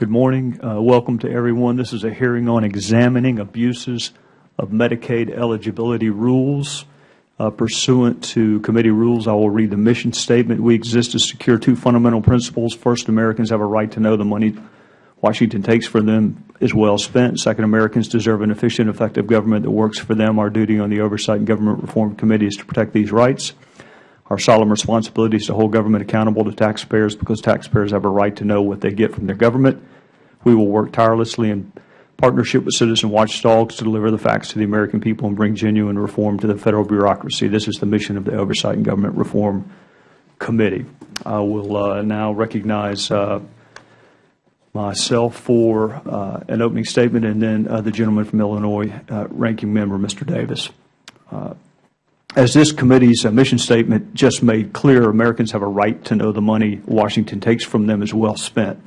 Good morning. Uh, welcome to everyone. This is a hearing on examining abuses of Medicaid eligibility rules. Uh, pursuant to committee rules, I will read the mission statement. We exist to secure two fundamental principles. First, Americans have a right to know the money Washington takes for them is well spent. Second, Americans deserve an efficient, effective government that works for them. Our duty on the Oversight and Government Reform Committee is to protect these rights. Our solemn responsibility is to hold government accountable to taxpayers because taxpayers have a right to know what they get from their government. We will work tirelessly in partnership with citizen watchdogs to deliver the facts to the American people and bring genuine reform to the Federal bureaucracy. This is the mission of the Oversight and Government Reform Committee. I will uh, now recognize uh, myself for uh, an opening statement and then uh, the gentleman from Illinois, uh, Ranking Member Mr. Davis. Uh, as this committee's mission statement just made clear, Americans have a right to know the money Washington takes from them is well spent.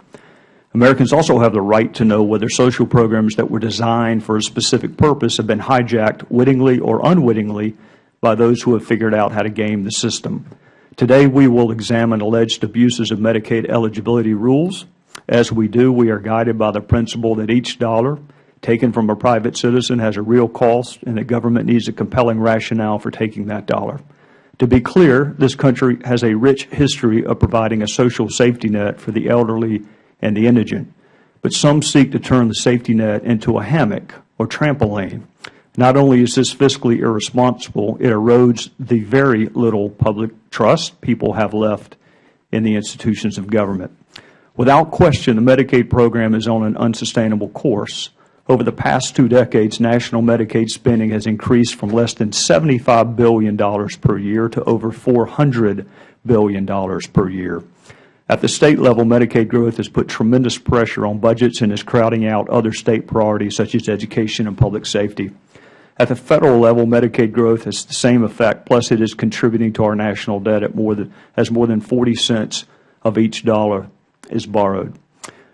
Americans also have the right to know whether social programs that were designed for a specific purpose have been hijacked wittingly or unwittingly by those who have figured out how to game the system. Today we will examine alleged abuses of Medicaid eligibility rules. As we do, we are guided by the principle that each dollar taken from a private citizen has a real cost and that government needs a compelling rationale for taking that dollar. To be clear, this country has a rich history of providing a social safety net for the elderly and the indigent, but some seek to turn the safety net into a hammock or trampoline. Not only is this fiscally irresponsible, it erodes the very little public trust people have left in the institutions of government. Without question, the Medicaid program is on an unsustainable course. Over the past two decades, national Medicaid spending has increased from less than $75 billion per year to over $400 billion per year. At the State level, Medicaid growth has put tremendous pressure on budgets and is crowding out other State priorities such as education and public safety. At the Federal level, Medicaid growth has the same effect, plus it is contributing to our national debt at more than, as more than 40 cents of each dollar is borrowed.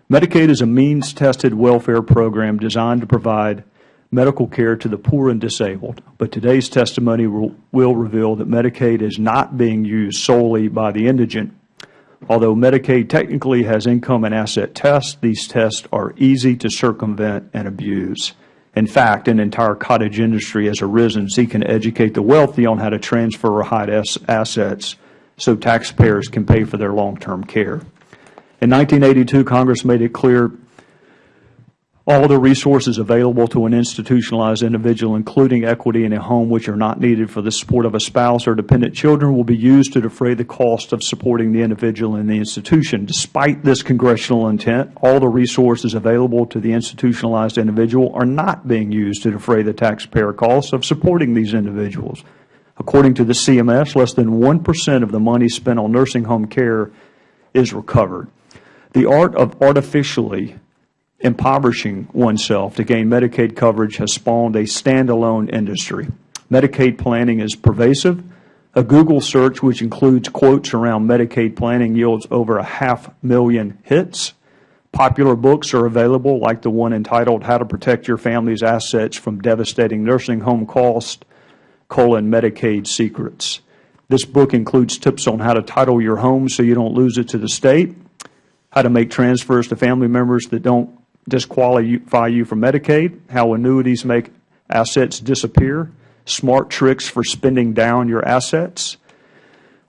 Medicaid is a means-tested welfare program designed to provide medical care to the poor and disabled, but today's testimony will, will reveal that Medicaid is not being used solely by the indigent. Although Medicaid technically has income and asset tests, these tests are easy to circumvent and abuse. In fact, an entire cottage industry has arisen seeking to educate the wealthy on how to transfer or hide assets so taxpayers can pay for their long-term care. In 1982, Congress made it clear all the resources available to an institutionalized individual, including equity in a home which are not needed for the support of a spouse or dependent children, will be used to defray the cost of supporting the individual in the institution. Despite this congressional intent, all the resources available to the institutionalized individual are not being used to defray the taxpayer costs of supporting these individuals. According to the CMS, less than 1 percent of the money spent on nursing home care is recovered. The art of artificially impoverishing oneself to gain Medicaid coverage has spawned a standalone industry. Medicaid planning is pervasive. A Google search which includes quotes around Medicaid planning yields over a half million hits. Popular books are available like the one entitled How to Protect Your Family's Assets from Devastating Nursing Home Costs, colon, Medicaid Secrets. This book includes tips on how to title your home so you don't lose it to the State, how to make transfers to family members that don't disqualify you from Medicaid, how annuities make assets disappear, smart tricks for spending down your assets,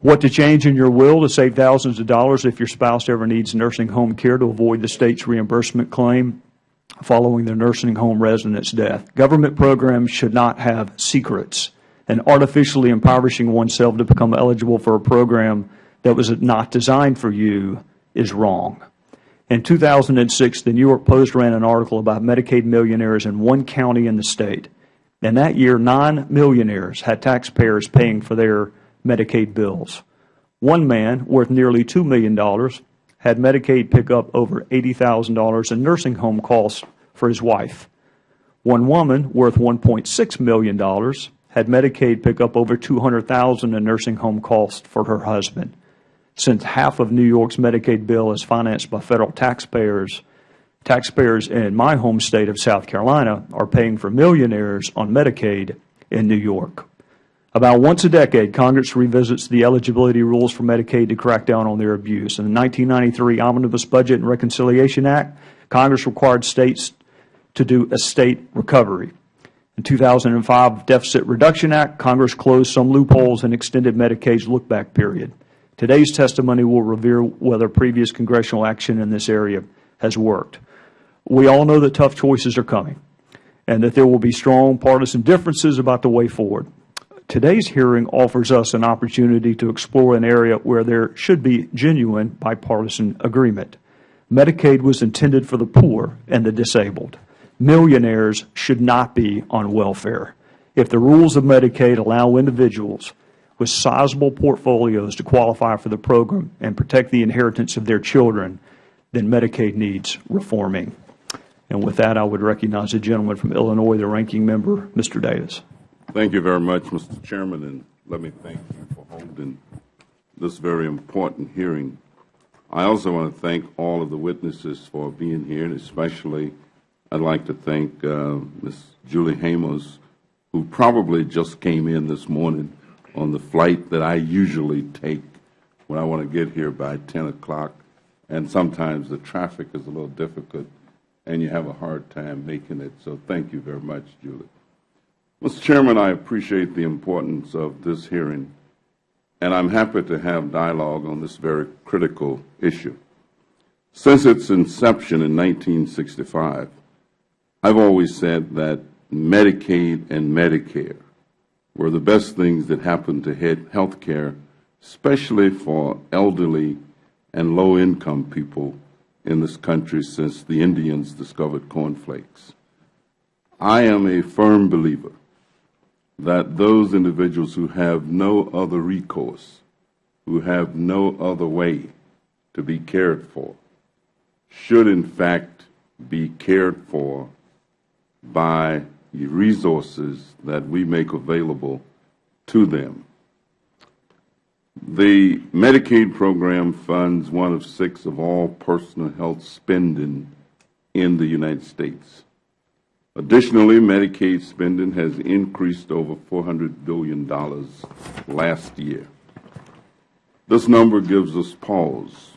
what to change in your will to save thousands of dollars if your spouse ever needs nursing home care to avoid the State's reimbursement claim following their nursing home resident's death. Government programs should not have secrets, and artificially impoverishing oneself to become eligible for a program that was not designed for you is wrong. In 2006, the New York Post ran an article about Medicaid millionaires in one county in the State. And that year, nine millionaires had taxpayers paying for their Medicaid bills. One man, worth nearly $2 million, had Medicaid pick up over $80,000 in nursing home costs for his wife. One woman, worth $1.6 million, had Medicaid pick up over $200,000 in nursing home costs for her husband. Since half of New York's Medicaid bill is financed by Federal taxpayers, taxpayers in my home state of South Carolina are paying for millionaires on Medicaid in New York. About once a decade, Congress revisits the eligibility rules for Medicaid to crack down on their abuse. In the 1993 Omnibus Budget and Reconciliation Act, Congress required States to do estate recovery. In 2005 Deficit Reduction Act, Congress closed some loopholes and extended Medicaid's look-back period. Today's testimony will reveal whether previous congressional action in this area has worked. We all know that tough choices are coming and that there will be strong partisan differences about the way forward. Today's hearing offers us an opportunity to explore an area where there should be genuine bipartisan agreement. Medicaid was intended for the poor and the disabled. Millionaires should not be on welfare. If the rules of Medicaid allow individuals with sizable portfolios to qualify for the program and protect the inheritance of their children, then Medicaid needs reforming. And with that, I would recognize the gentleman from Illinois, the ranking member, Mr. Davis. Thank you very much, Mr. Chairman, and let me thank you for holding this very important hearing. I also want to thank all of the witnesses for being here, and especially I'd like to thank uh, Ms. Julie Hamos, who probably just came in this morning on the flight that I usually take when I want to get here by 10 o'clock. And sometimes the traffic is a little difficult and you have a hard time making it. So thank you very much, Julie. Mr. Chairman, I appreciate the importance of this hearing, and I'm happy to have dialogue on this very critical issue. Since its inception in 1965, I've always said that Medicaid and Medicare were the best things that happened to health care, especially for elderly and low-income people in this country since the Indians discovered cornflakes. I am a firm believer that those individuals who have no other recourse, who have no other way to be cared for, should in fact be cared for by resources that we make available to them. The Medicaid program funds one of six of all personal health spending in the United States. Additionally, Medicaid spending has increased over $400 billion last year. This number gives us pause.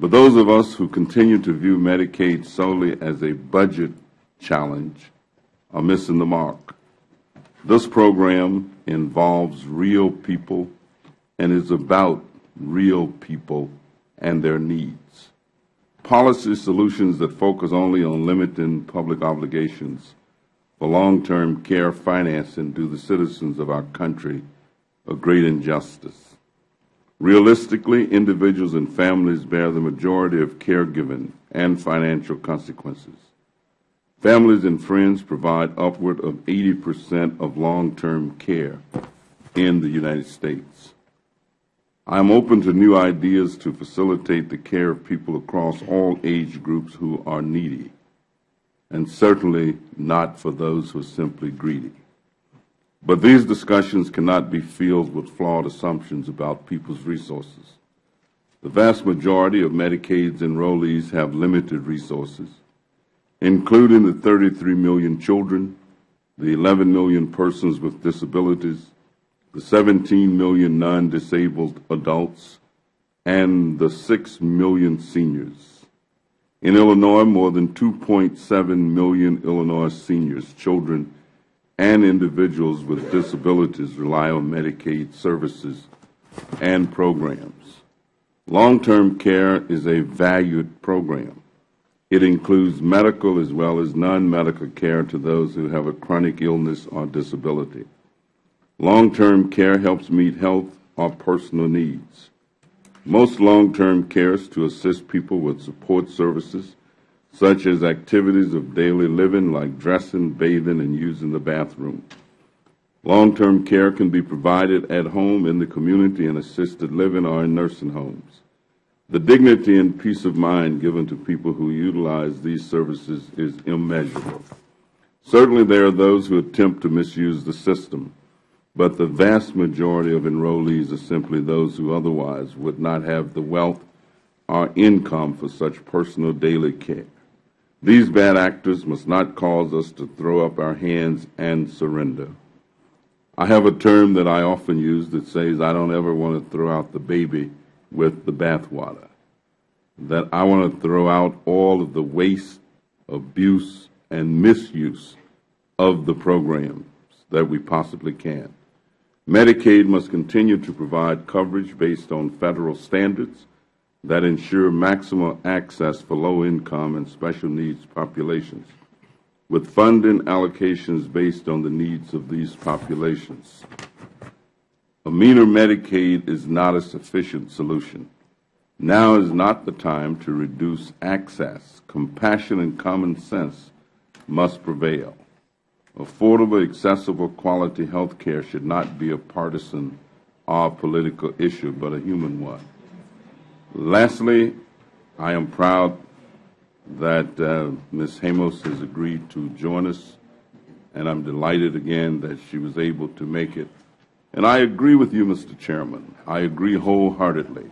But those of us who continue to view Medicaid solely as a budget challenge are missing the mark. This program involves real people and is about real people and their needs. Policy solutions that focus only on limiting public obligations for long-term care financing do the citizens of our country a great injustice. Realistically, individuals and families bear the majority of caregiving and financial consequences. Families and friends provide upward of 80 percent of long-term care in the United States. I am open to new ideas to facilitate the care of people across all age groups who are needy, and certainly not for those who are simply greedy. But these discussions cannot be filled with flawed assumptions about people's resources. The vast majority of Medicaid's enrollees have limited resources including the 33 million children, the 11 million persons with disabilities, the 17 million non-disabled adults, and the 6 million seniors. In Illinois, more than 2.7 million Illinois seniors, children, and individuals with disabilities rely on Medicaid services and programs. Long-term care is a valued program. It includes medical as well as non-medical care to those who have a chronic illness or disability. Long-term care helps meet health or personal needs. Most long-term care is to assist people with support services, such as activities of daily living like dressing, bathing, and using the bathroom. Long-term care can be provided at home, in the community, in assisted living, or in nursing homes. The dignity and peace of mind given to people who utilize these services is immeasurable. Certainly there are those who attempt to misuse the system, but the vast majority of enrollees are simply those who otherwise would not have the wealth or income for such personal daily care. These bad actors must not cause us to throw up our hands and surrender. I have a term that I often use that says I don't ever want to throw out the baby with the bathwater. that I want to throw out all of the waste, abuse, and misuse of the programs that we possibly can. Medicaid must continue to provide coverage based on Federal standards that ensure maximum access for low-income and special needs populations, with funding allocations based on the needs of these populations. A meaner Medicaid is not a sufficient solution. Now is not the time to reduce access. Compassion and common sense must prevail. Affordable, accessible, quality health care should not be a partisan or political issue, but a human one. Lastly, I am proud that uh, Ms. Hamos has agreed to join us, and I'm delighted again that she was able to make it. And I agree with you, Mr. Chairman. I agree wholeheartedly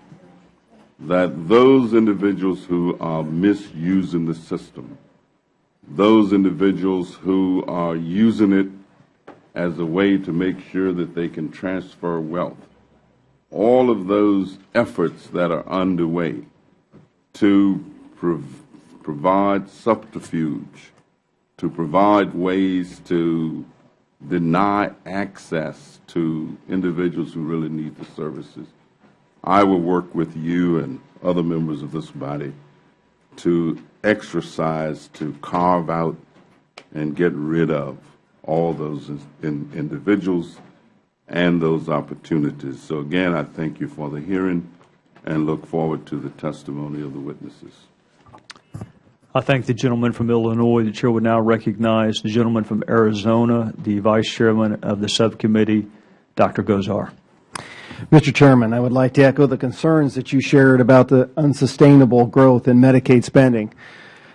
that those individuals who are misusing the system, those individuals who are using it as a way to make sure that they can transfer wealth, all of those efforts that are underway to prov provide subterfuge, to provide ways to deny access to individuals who really need the services. I will work with you and other members of this body to exercise, to carve out and get rid of all those in, individuals and those opportunities. So again, I thank you for the hearing and look forward to the testimony of the witnesses. I thank the gentleman from Illinois. The Chair would now recognize the gentleman from Arizona, the Vice Chairman of the subcommittee, Dr. Gosar. Mr. Chairman, I would like to echo the concerns that you shared about the unsustainable growth in Medicaid spending.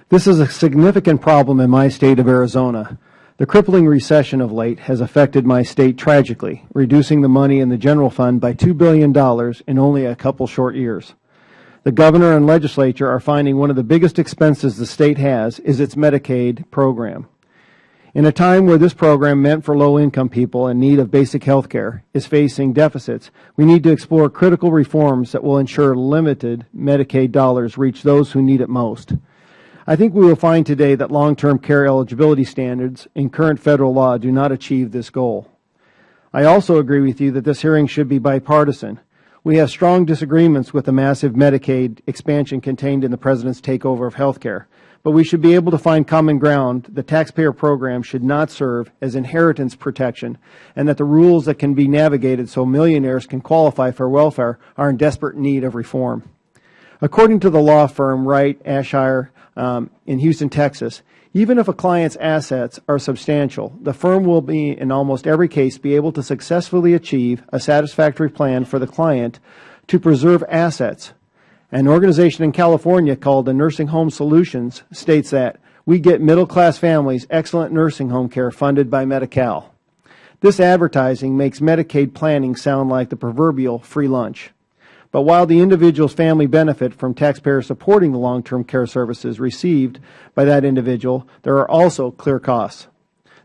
This is a significant problem in my state of Arizona. The crippling recession of late has affected my state tragically, reducing the money in the general fund by $2 billion in only a couple short years. The Governor and Legislature are finding one of the biggest expenses the state has is its Medicaid program. In a time where this program meant for low-income people in need of basic health care is facing deficits, we need to explore critical reforms that will ensure limited Medicaid dollars reach those who need it most. I think we will find today that long-term care eligibility standards in current Federal law do not achieve this goal. I also agree with you that this hearing should be bipartisan. We have strong disagreements with the massive Medicaid expansion contained in the President's takeover of health care, but we should be able to find common ground. The taxpayer program should not serve as inheritance protection, and that the rules that can be navigated so millionaires can qualify for welfare are in desperate need of reform. According to the law firm Wright Ashire um, in Houston, Texas, even if a client's assets are substantial, the firm will be, in almost every case, be able to successfully achieve a satisfactory plan for the client to preserve assets. An organization in California called the Nursing Home Solutions states that we get middle-class families excellent nursing home care funded by Medi-Cal. This advertising makes Medicaid planning sound like the proverbial free lunch. But while the individual's family benefit from taxpayers supporting the long-term care services received by that individual, there are also clear costs.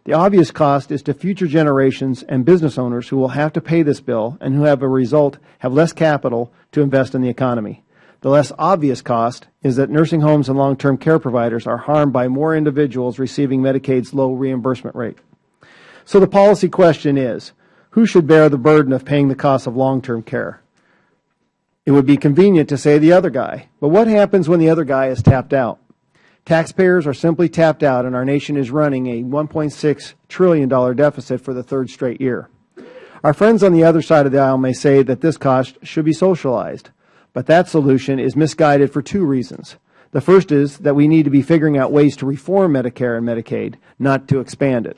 The obvious cost is to future generations and business owners who will have to pay this bill and who have a result have less capital to invest in the economy. The less obvious cost is that nursing homes and long-term care providers are harmed by more individuals receiving Medicaid's low reimbursement rate. So the policy question is, who should bear the burden of paying the cost of long-term care? It would be convenient to say the other guy. But what happens when the other guy is tapped out? Taxpayers are simply tapped out and our nation is running a $1.6 trillion deficit for the third straight year. Our friends on the other side of the aisle may say that this cost should be socialized, but that solution is misguided for two reasons. The first is that we need to be figuring out ways to reform Medicare and Medicaid, not to expand it.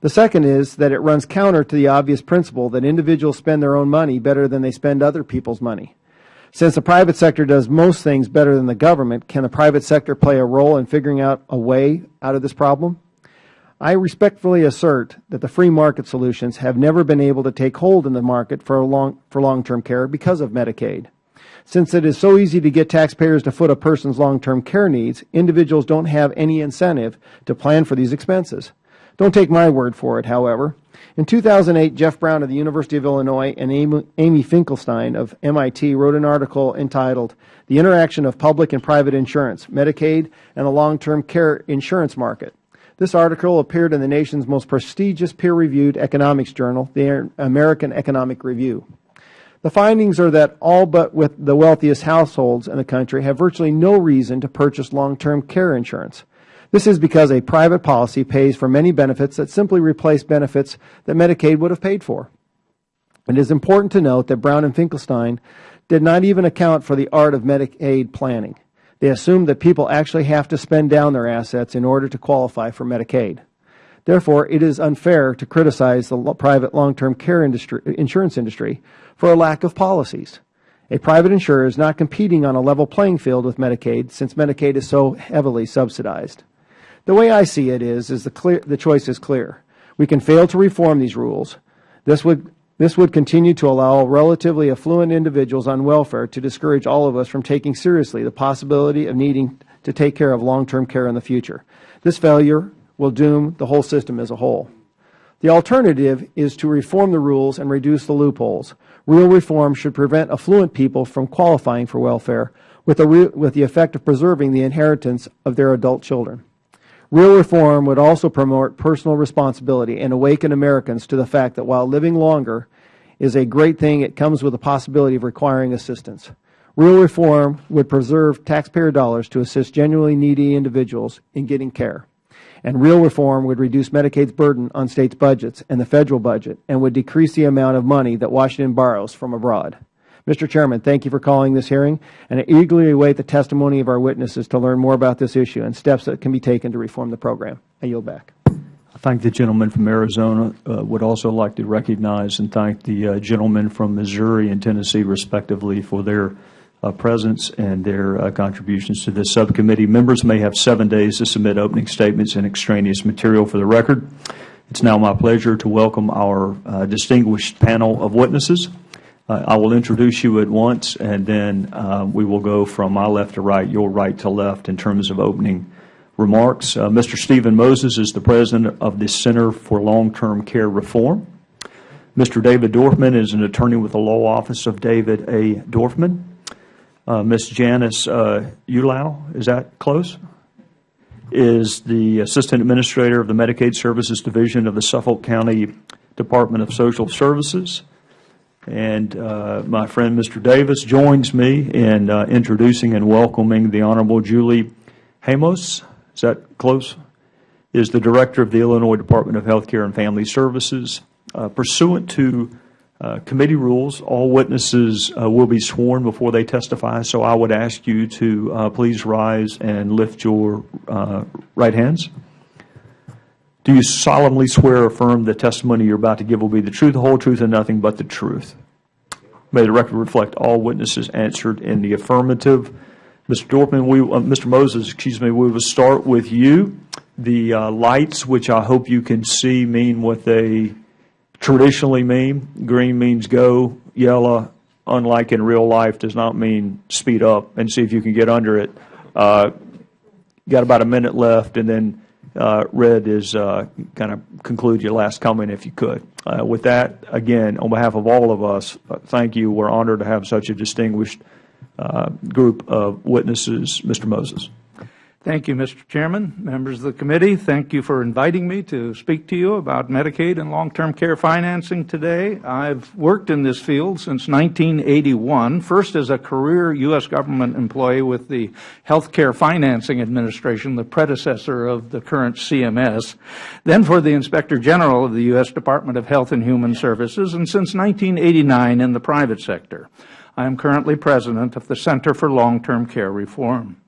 The second is that it runs counter to the obvious principle that individuals spend their own money better than they spend other people's money. Since the private sector does most things better than the government, can the private sector play a role in figuring out a way out of this problem? I respectfully assert that the free market solutions have never been able to take hold in the market for long for long-term care because of Medicaid. Since it is so easy to get taxpayers to foot a person's long-term care needs, individuals don't have any incentive to plan for these expenses. Don't take my word for it, however. In 2008, Jeff Brown of the University of Illinois and Amy Finkelstein of MIT wrote an article entitled, The Interaction of Public and Private Insurance, Medicaid and the Long-Term Care Insurance Market. This article appeared in the nation's most prestigious peer-reviewed economics journal, the American Economic Review. The findings are that all but with the wealthiest households in the country have virtually no reason to purchase long-term care insurance. This is because a private policy pays for many benefits that simply replace benefits that Medicaid would have paid for. It is important to note that Brown and Finkelstein did not even account for the art of Medicaid planning. They assumed that people actually have to spend down their assets in order to qualify for Medicaid. Therefore, it is unfair to criticize the private long-term care industry, insurance industry for a lack of policies. A private insurer is not competing on a level playing field with Medicaid since Medicaid is so heavily subsidized. The way I see it is, is the, clear, the choice is clear. We can fail to reform these rules. This would, this would continue to allow relatively affluent individuals on welfare to discourage all of us from taking seriously the possibility of needing to take care of long-term care in the future. This failure will doom the whole system as a whole. The alternative is to reform the rules and reduce the loopholes. Real reform should prevent affluent people from qualifying for welfare with, with the effect of preserving the inheritance of their adult children. Real reform would also promote personal responsibility and awaken Americans to the fact that while living longer is a great thing, it comes with the possibility of requiring assistance. Real reform would preserve taxpayer dollars to assist genuinely needy individuals in getting care. And real reform would reduce Medicaid's burden on states' budgets and the Federal budget and would decrease the amount of money that Washington borrows from abroad. Mr. Chairman, thank you for calling this hearing, and I eagerly await the testimony of our witnesses to learn more about this issue and steps that can be taken to reform the program. I yield back. I thank the gentleman from Arizona. Uh, would also like to recognize and thank the uh, gentlemen from Missouri and Tennessee, respectively, for their uh, presence and their uh, contributions to this subcommittee. Members may have seven days to submit opening statements and extraneous material for the record. It's now my pleasure to welcome our uh, distinguished panel of witnesses. Uh, I will introduce you at once, and then uh, we will go from my left to right, your right to left in terms of opening remarks. Uh, Mr. Stephen Moses is the president of the Center for Long-Term Care Reform. Mr. David Dorfman is an attorney with the law office of David A. Dorfman. Uh, Ms. Janice uh, Ulau, is that close? Is the Assistant Administrator of the Medicaid Services Division of the Suffolk County Department of Social Services. And uh, my friend Mr. Davis joins me in uh, introducing and welcoming the Honorable Julie Hamos. Is that close? Is the Director of the Illinois Department of Health Care and Family Services. Uh, pursuant to uh, committee rules, all witnesses uh, will be sworn before they testify, so I would ask you to uh, please rise and lift your right hands. Do you solemnly swear or affirm the testimony you're about to give will be the truth, the whole truth, and nothing but the truth? May the record reflect all witnesses answered in the affirmative. Mr. Dorfman, we, uh, Mr. Moses, excuse me, we will start with you. The lights, which I hope you can see, mean what they traditionally mean. Green means go. Yellow, unlike in real life, does not mean speed up and see if you can get under it. Uh, got about a minute left, and then uh, red is uh, kind of conclude your last comment if you could. Uh, with that, again, on behalf of all of us, uh, thank you. We're honored to have such a distinguished uh, group of witnesses. Mr. Moses. Thank you, Mr. Chairman, members of the committee. Thank you for inviting me to speak to you about Medicaid and long-term care financing today. I've worked in this field since 1981, first as a career U.S. government employee with the Health Care Financing Administration, the predecessor of the current CMS, then for the Inspector General of the U.S. Department of Health and Human Services, and since 1989 in the private sector. I am currently president of the Center for Long-Term Care Reform.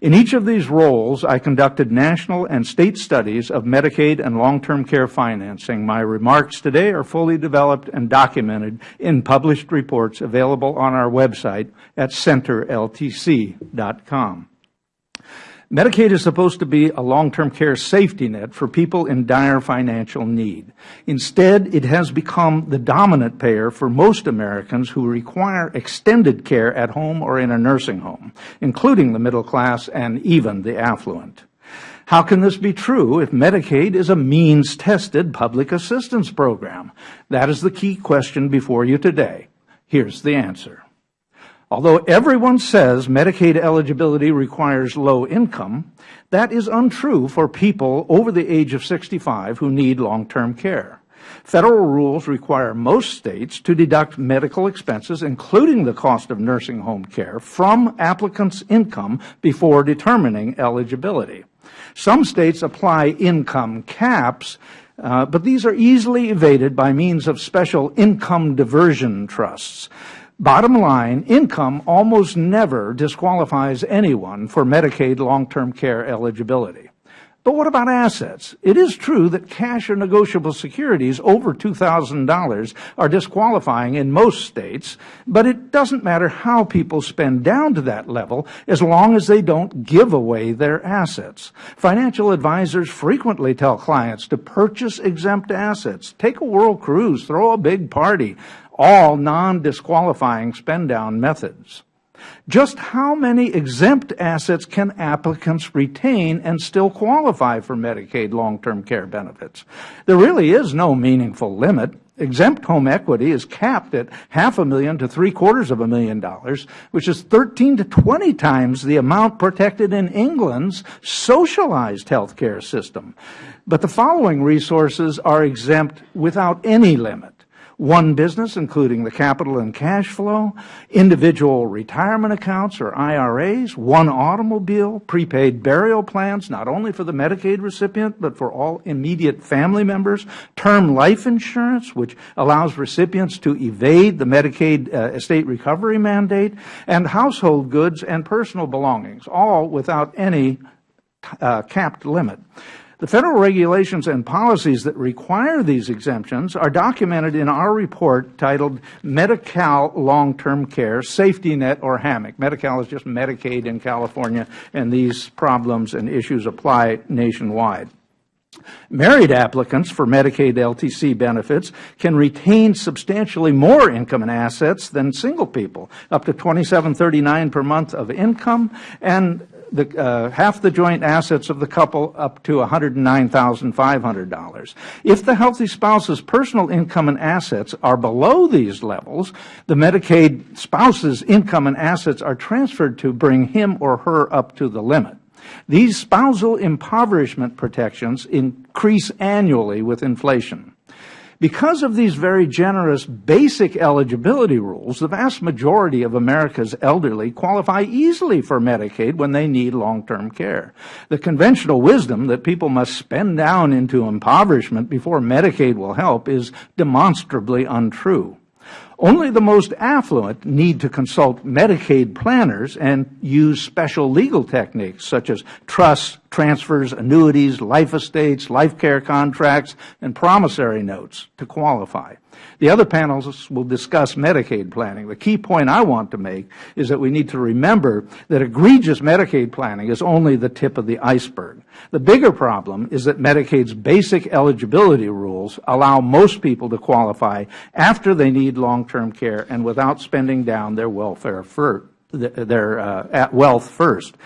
In each of these roles, I conducted national and state studies of Medicaid and long-term care financing. My remarks today are fully developed and documented in published reports available on our website at centerltc.com. Medicaid is supposed to be a long-term care safety net for people in dire financial need. Instead, it has become the dominant payer for most Americans who require extended care at home or in a nursing home, including the middle class and even the affluent. How can this be true if Medicaid is a means-tested public assistance program? That is the key question before you today. Here's the answer. Although everyone says Medicaid eligibility requires low income, that is untrue for people over the age of 65 who need long-term care. Federal rules require most states to deduct medical expenses, including the cost of nursing home care, from applicants' income before determining eligibility. Some states apply income caps, uh, but these are easily evaded by means of special income diversion trusts. Bottom line, income almost never disqualifies anyone for Medicaid long-term care eligibility. But what about assets? It is true that cash or negotiable securities over $2,000 are disqualifying in most states, but it doesn't matter how people spend down to that level as long as they don't give away their assets. Financial advisors frequently tell clients to purchase exempt assets, take a world cruise, throw a big party, all non-disqualifying spend-down methods. Just how many exempt assets can applicants retain and still qualify for Medicaid long-term care benefits? There really is no meaningful limit. Exempt home equity is capped at half a million to three quarters of a million dollars, which is 13 to 20 times the amount protected in England's socialized health care system. But the following resources are exempt without any limit one business, including the capital and cash flow, individual retirement accounts or IRAs, one automobile, prepaid burial plans, not only for the Medicaid recipient, but for all immediate family members, term life insurance, which allows recipients to evade the Medicaid uh, estate recovery mandate, and household goods and personal belongings, all without any uh, capped limit. The federal regulations and policies that require these exemptions are documented in our report titled Medi-Cal Long-Term Care Safety Net or Hammock. Medi-Cal is just Medicaid in California, and these problems and issues apply nationwide. Married applicants for Medicaid LTC benefits can retain substantially more income and assets than single people, up to $27.39 per month of income, and the, uh, half the joint assets of the couple up to $109,500. If the healthy spouse's personal income and assets are below these levels, the Medicaid spouse's income and assets are transferred to bring him or her up to the limit. These spousal impoverishment protections increase annually with inflation. Because of these very generous basic eligibility rules, the vast majority of America's elderly qualify easily for Medicaid when they need long-term care. The conventional wisdom that people must spend down into impoverishment before Medicaid will help is demonstrably untrue. Only the most affluent need to consult Medicaid planners and use special legal techniques such as trusts, transfers, annuities, life estates, life care contracts, and promissory notes to qualify. The other panelists will discuss Medicaid planning. The key point I want to make is that we need to remember that egregious Medicaid planning is only the tip of the iceberg. The bigger problem is that Medicaid's basic eligibility rules allow most people to qualify after they need long-term care and without spending down their welfare first, their uh, wealth first.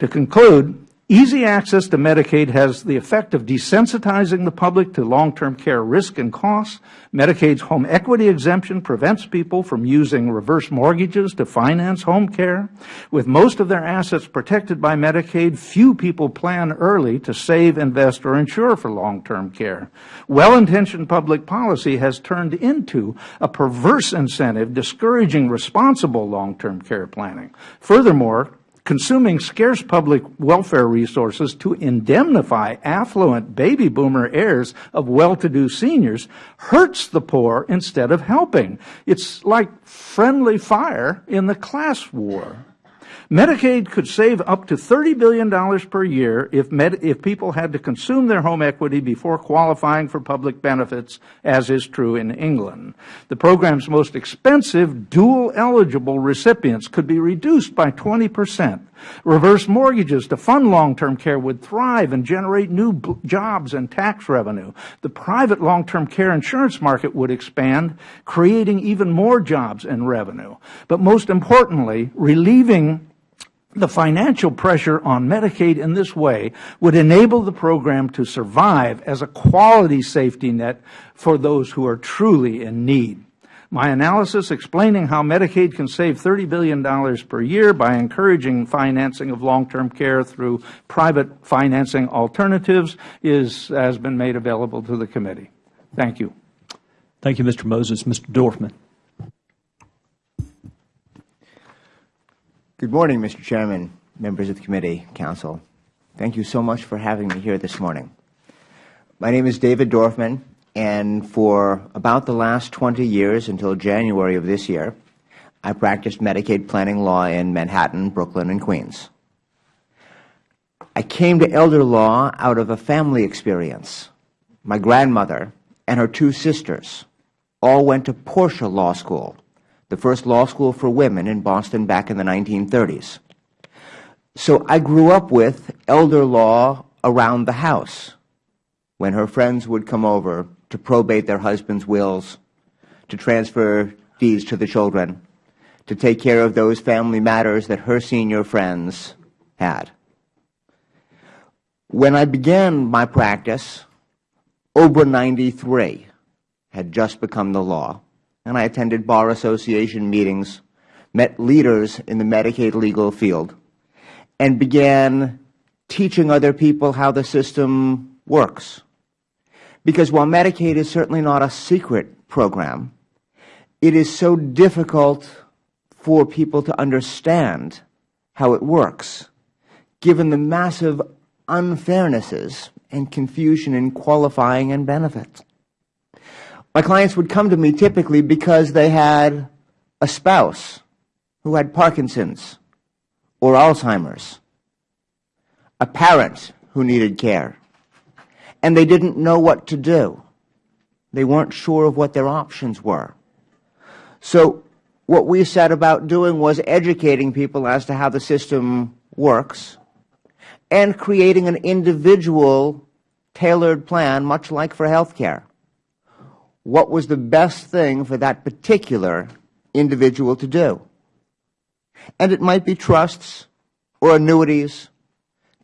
To conclude, Easy access to Medicaid has the effect of desensitizing the public to long-term care risk and costs. Medicaid's home equity exemption prevents people from using reverse mortgages to finance home care. With most of their assets protected by Medicaid, few people plan early to save, invest, or insure for long-term care. Well-intentioned public policy has turned into a perverse incentive discouraging responsible long-term care planning. Furthermore, consuming scarce public welfare resources to indemnify affluent baby boomer heirs of well-to-do seniors hurts the poor instead of helping. It's like friendly fire in the class war. Medicaid could save up to $30 billion per year if, if people had to consume their home equity before qualifying for public benefits, as is true in England. The program's most expensive dual eligible recipients could be reduced by 20 percent. Reverse mortgages to fund long-term care would thrive and generate new jobs and tax revenue. The private long-term care insurance market would expand, creating even more jobs and revenue. But most importantly, relieving The financial pressure on Medicaid in this way would enable the program to survive as a quality safety net for those who are truly in need. My analysis explaining how Medicaid can save $30 billion per year by encouraging financing of long-term care through private financing alternatives is, has been made available to the committee. Thank you. Thank you, Mr. Moses. Mr. Dorfman. Good morning, Mr. Chairman, members of the committee, council. Thank you so much for having me here this morning. My name is David Dorfman, and for about the last 20 years until January of this year, I practiced Medicaid planning law in Manhattan, Brooklyn, and Queens. I came to elder law out of a family experience. My grandmother and her two sisters all went to Portia Law School, the first law school for women in Boston back in the 1930s. So I grew up with elder law around the house when her friends would come over to probate their husbands' wills, to transfer deeds to the children, to take care of those family matters that her senior friends had. When I began my practice, OBRA 93 had just become the law, and I attended Bar Association meetings, met leaders in the Medicaid legal field, and began teaching other people how the system works because while Medicaid is certainly not a secret program, it is so difficult for people to understand how it works, given the massive unfairnesses and confusion in qualifying and benefits. My clients would come to me typically because they had a spouse who had Parkinson's or Alzheimer's, a parent who needed care, and they didn't know what to do. They weren't sure of what their options were. So what we set about doing was educating people as to how the system works and creating an individual tailored plan, much like for health care. What was the best thing for that particular individual to do? And it might be trusts or annuities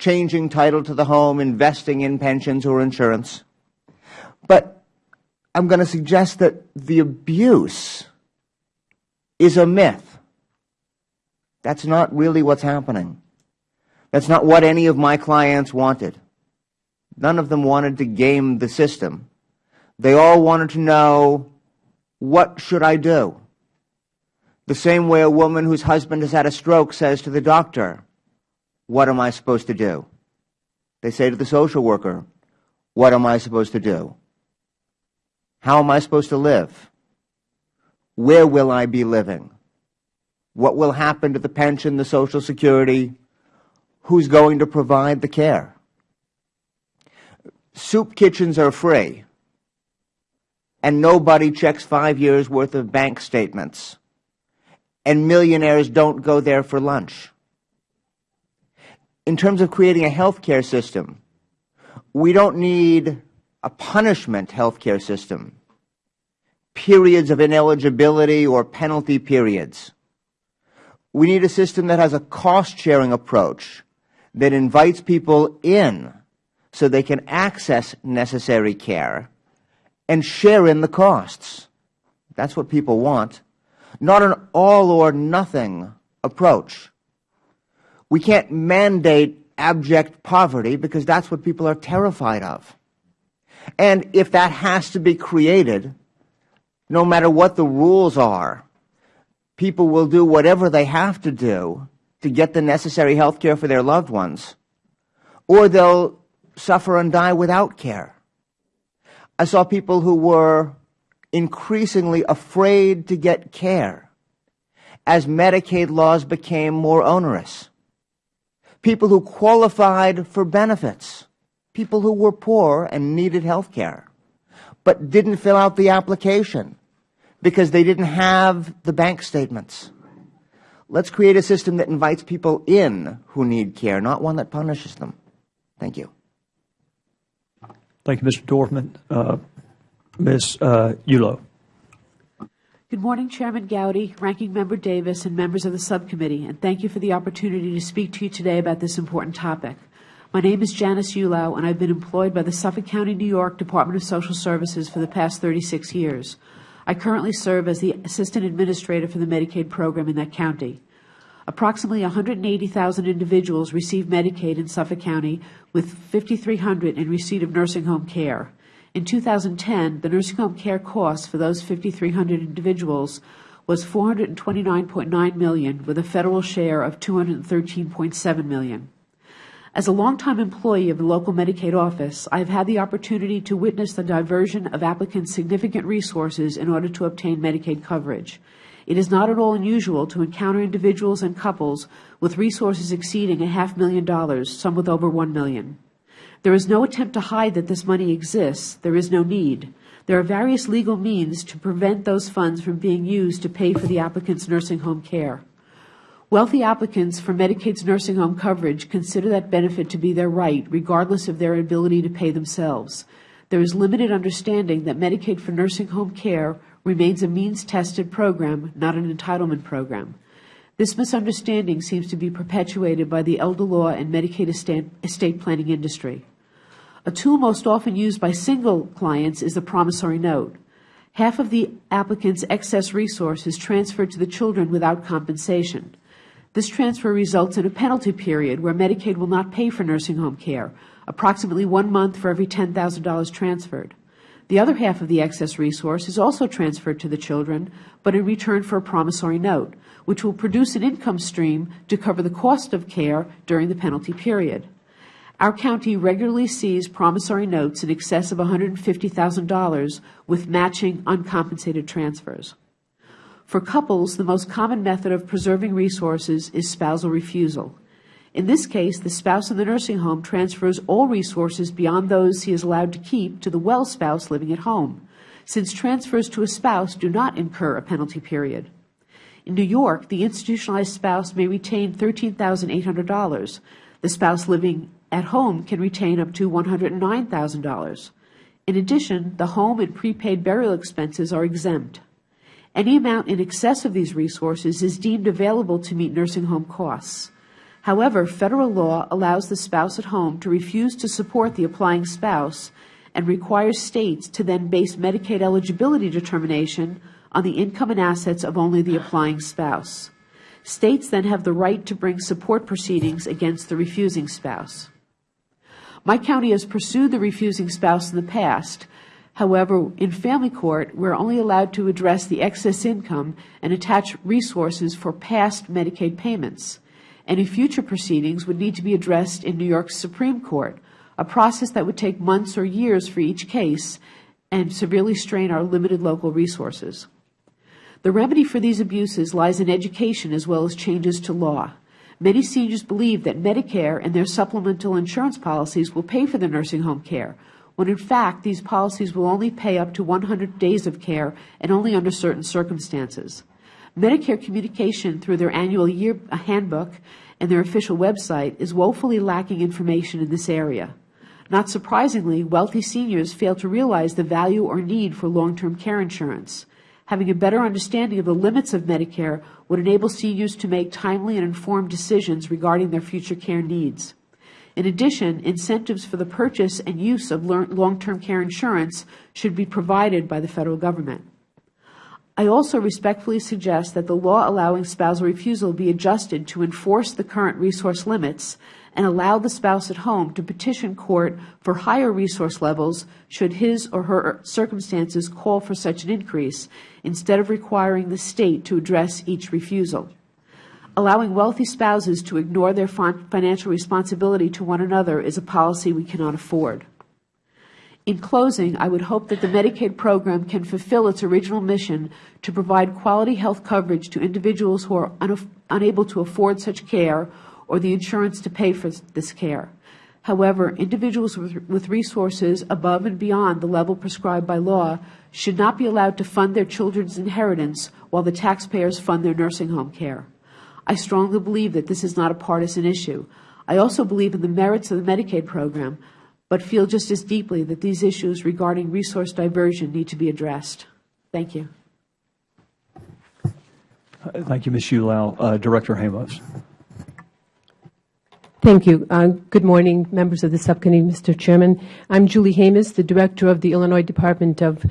changing title to the home, investing in pensions or insurance. But I'm going to suggest that the abuse is a myth. That's not really what's happening. That's not what any of my clients wanted. None of them wanted to game the system. They all wanted to know, what should I do? The same way a woman whose husband has had a stroke says to the doctor, what am I supposed to do? They say to the social worker, what am I supposed to do? How am I supposed to live? Where will I be living? What will happen to the pension, the Social Security? Who's going to provide the care? Soup kitchens are free, and nobody checks five years' worth of bank statements, and millionaires don't go there for lunch in terms of creating a health care system, we don't need a punishment health care system, periods of ineligibility or penalty periods. We need a system that has a cost-sharing approach that invites people in so they can access necessary care and share in the costs. That's what people want, not an all-or-nothing approach. We can't mandate abject poverty because that's what people are terrified of. And if that has to be created, no matter what the rules are, people will do whatever they have to do to get the necessary health care for their loved ones, or they'll suffer and die without care. I saw people who were increasingly afraid to get care as Medicaid laws became more onerous people who qualified for benefits, people who were poor and needed health care, but didn't fill out the application because they didn't have the bank statements. Let's create a system that invites people in who need care, not one that punishes them. Thank you. Thank you, Mr. Dorfman. Uh, Ms. Uh. Good morning, Chairman Gowdy, Ranking Member Davis, and members of the subcommittee, and thank you for the opportunity to speak to you today about this important topic. My name is Janice Ulau, and I've been employed by the Suffolk County, New York Department of Social Services for the past 36 years. I currently serve as the Assistant Administrator for the Medicaid program in that county. Approximately 180,000 individuals receive Medicaid in Suffolk County, with 5,300 in receipt of nursing home care. In 2010, the nursing home care cost for those 5,300 individuals was 429.9 million, with a federal share of 213.7 million. As a longtime employee of the local Medicaid office, I have had the opportunity to witness the diversion of applicants' significant resources in order to obtain Medicaid coverage. It is not at all unusual to encounter individuals and couples with resources exceeding a half million dollars, some with over one million. There is no attempt to hide that this money exists. There is no need. There are various legal means to prevent those funds from being used to pay for the applicant's nursing home care. Wealthy applicants for Medicaid's nursing home coverage consider that benefit to be their right, regardless of their ability to pay themselves. There is limited understanding that Medicaid for nursing home care remains a means-tested program, not an entitlement program. This misunderstanding seems to be perpetuated by the elder law and Medicaid estate planning industry. A tool most often used by single clients is the promissory note. Half of the applicant's excess resource is transferred to the children without compensation. This transfer results in a penalty period where Medicaid will not pay for nursing home care, approximately one month for every $10,000 transferred. The other half of the excess resource is also transferred to the children, but in return for a promissory note, which will produce an income stream to cover the cost of care during the penalty period. Our county regularly sees promissory notes in excess of $150,000 with matching uncompensated transfers. For couples, the most common method of preserving resources is spousal refusal. In this case, the spouse in the nursing home transfers all resources beyond those he is allowed to keep to the well spouse living at home, since transfers to a spouse do not incur a penalty period. In New York, the institutionalized spouse may retain $13,800. The spouse living at home can retain up to $109,000. In addition, the home and prepaid burial expenses are exempt. Any amount in excess of these resources is deemed available to meet nursing home costs. However, federal law allows the spouse at home to refuse to support the applying spouse and requires states to then base Medicaid eligibility determination on the income and assets of only the applying spouse. States then have the right to bring support proceedings against the refusing spouse. My county has pursued the refusing spouse in the past, However, in family court, we are only allowed to address the excess income and attach resources for past Medicaid payments. Any future proceedings would need to be addressed in New York's Supreme Court, a process that would take months or years for each case and severely strain our limited local resources. The remedy for these abuses lies in education as well as changes to law. Many seniors believe that Medicare and their supplemental insurance policies will pay for their nursing home care, when in fact these policies will only pay up to 100 days of care and only under certain circumstances. Medicare communication through their annual year uh, handbook and their official website is woefully lacking information in this area. Not surprisingly, wealthy seniors fail to realize the value or need for long-term care insurance. Having a better understanding of the limits of Medicare would enable seniors to make timely and informed decisions regarding their future care needs. In addition, incentives for the purchase and use of long-term care insurance should be provided by the Federal Government. I also respectfully suggest that the law allowing spousal refusal be adjusted to enforce the current resource limits and allow the spouse at home to petition court for higher resource levels should his or her circumstances call for such an increase, instead of requiring the State to address each refusal. Allowing wealthy spouses to ignore their financial responsibility to one another is a policy we cannot afford. In closing, I would hope that the Medicaid program can fulfill its original mission to provide quality health coverage to individuals who are unable to afford such care or the insurance to pay for this care. However, individuals with, resources above and beyond the level prescribed by law should not be allowed to fund their children's inheritance while the taxpayers fund their nursing home care. I strongly believe that this is not a partisan issue. I also believe in the merits of the Medicaid program, but feel just as deeply that these issues regarding resource diversion need to be addressed. Thank you. Thank you, Ms. Ulau. Uh, Director Hamos. Thank you. Uh, good morning, members of the subcommittee, Mr. Chairman. I'm Julie Hamos, the Director of the Illinois Department of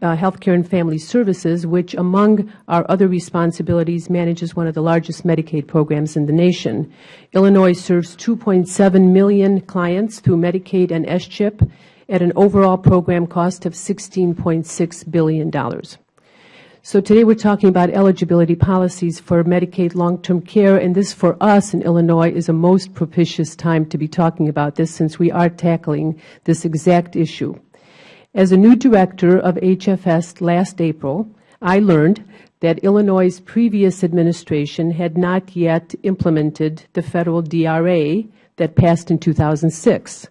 uh, Health Care and Family Services, which, among our other responsibilities, manages one of the largest Medicaid programs in the nation. Illinois serves 2.7 million clients through Medicaid and SCHIP at an overall program cost of $16.6 billion. So today we're talking about eligibility policies for Medicaid long-term care, and this for us in Illinois is a most propitious time to be talking about this since we are tackling this exact issue. As a new director of HFS last April, I learned that Illinois' previous administration had not yet implemented the federal DRA that passed in 2006.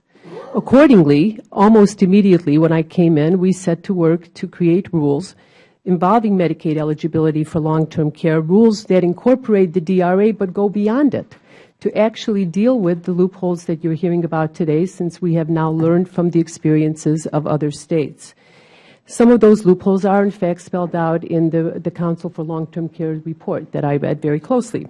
Accordingly, almost immediately when I came in, we set to work to create rules involving Medicaid eligibility for long-term care, rules that incorporate the DRA but go beyond it to actually deal with the loopholes that you are hearing about today since we have now learned from the experiences of other states. Some of those loopholes are in fact spelled out in the, the Council for Long-Term Care report that I read very closely.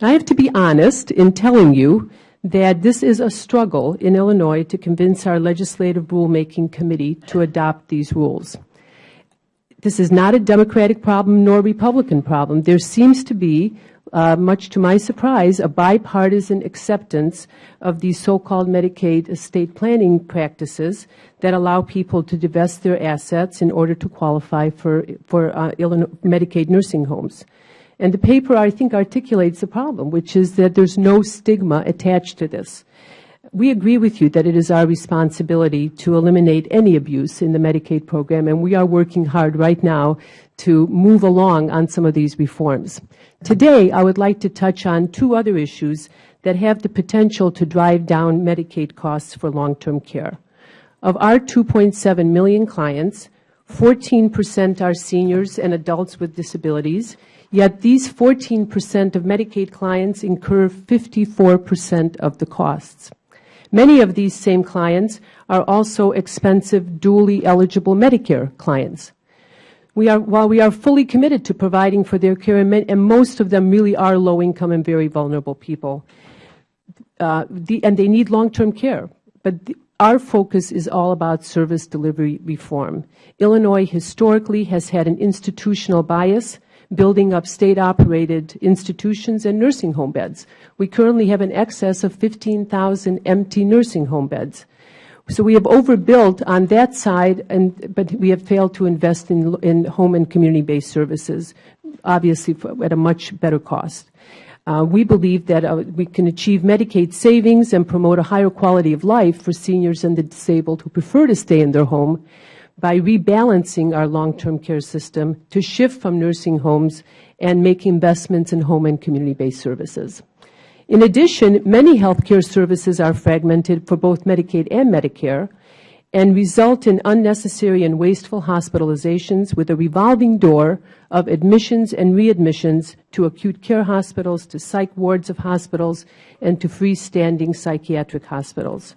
And I have to be honest in telling you that this is a struggle in Illinois to convince our legislative rulemaking committee to adopt these rules. This is not a Democratic problem nor a Republican problem. There seems to be, uh, much to my surprise, a bipartisan acceptance of these so-called Medicaid estate planning practices that allow people to divest their assets in order to qualify for, for uh, Medicaid nursing homes. And the paper, I think, articulates the problem, which is that there is no stigma attached to this. We agree with you that it is our responsibility to eliminate any abuse in the Medicaid program, and we are working hard right now to move along on some of these reforms. Today, I would like to touch on two other issues that have the potential to drive down Medicaid costs for long-term care. Of our 2.7 million clients, 14 percent are seniors and adults with disabilities, yet these 14 percent of Medicaid clients incur 54 percent of the costs. Many of these same clients are also expensive, dually eligible Medicare clients. We are, while we are fully committed to providing for their care, and most of them really are low-income and very vulnerable people, uh, the, and they need long-term care, but the, our focus is all about service delivery reform. Illinois historically has had an institutional bias building up state-operated institutions and nursing home beds. We currently have an excess of 15,000 empty nursing home beds. So we have overbuilt on that side, and, but we have failed to invest in, in home and community-based services, obviously for, at a much better cost. Uh, we believe that uh, we can achieve Medicaid savings and promote a higher quality of life for seniors and the disabled who prefer to stay in their home by rebalancing our long-term care system to shift from nursing homes and make investments in home and community-based services. In addition, many health care services are fragmented for both Medicaid and Medicare and result in unnecessary and wasteful hospitalizations with a revolving door of admissions and readmissions to acute care hospitals, to psych wards of hospitals, and to freestanding psychiatric hospitals.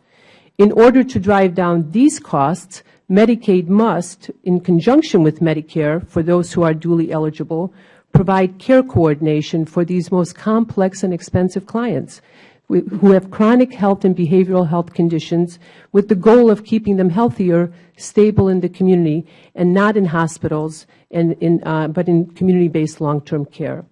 In order to drive down these costs, Medicaid must, in conjunction with Medicare for those who are dually eligible, provide care coordination for these most complex and expensive clients who have chronic health and behavioral health conditions with the goal of keeping them healthier, stable in the community, and not in hospitals, and in, uh, but in community-based long-term care.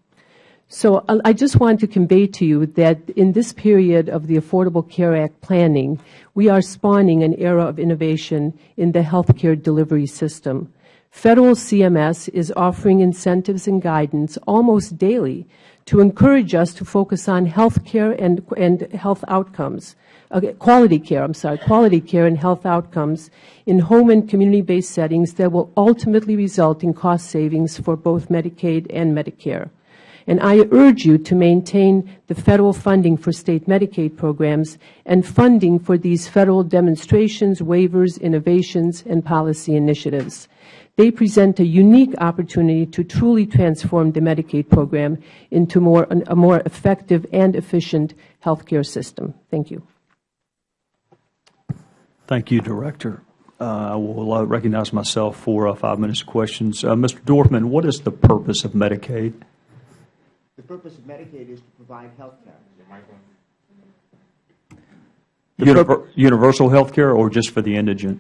So I just want to convey to you that in this period of the Affordable Care Act planning, we are spawning an era of innovation in the healthcare delivery system. Federal CMS is offering incentives and guidance almost daily to encourage us to focus on health care and, and health outcomes, uh, quality care, I'm sorry, quality care and health outcomes in home and community-based settings that will ultimately result in cost savings for both Medicaid and Medicare. And I urge you to maintain the Federal funding for State Medicaid programs and funding for these Federal demonstrations, waivers, innovations, and policy initiatives. They present a unique opportunity to truly transform the Medicaid program into more, a more effective and efficient health care system. Thank you. Thank you, Director. Uh, I will uh, recognize myself for uh, five minutes of questions. Uh, Mr. Dorfman, what is the purpose of Medicaid? The purpose of Medicaid is to provide health care. Univer- Universal health care or just for the indigent?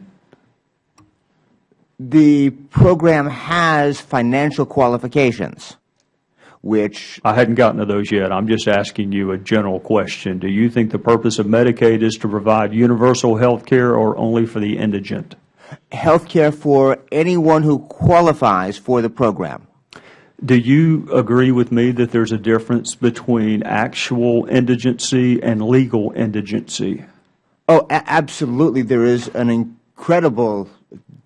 The program has financial qualifications, which I hadn't gotten to those yet. I'm just asking you a general question. Do you think the purpose of Medicaid is to provide universal health care or only for the indigent? health care for anyone who qualifies for the program. Do you agree with me that there's a difference between actual indigency and legal indigency? Oh, absolutely. There is an incredible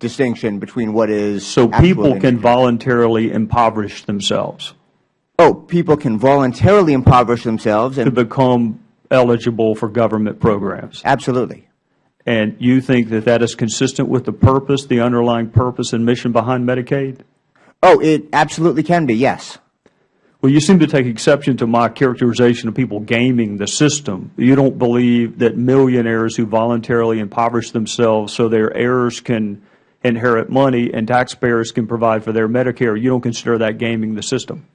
distinction between what is So people can voluntarily impoverish themselves Oh, people can voluntarily impoverish themselves, And to and become eligible for government programs. absolutely. And you think that that is consistent with the purpose, the underlying purpose and mission behind Medicaid? Oh, it absolutely can be. Yes. Well, you seem to take exception to my characterization of people gaming the system. You don't believe that millionaires who voluntarily impoverish themselves so their heirs can inherit money and taxpayers can provide for their Medicare, you don't consider that gaming the system?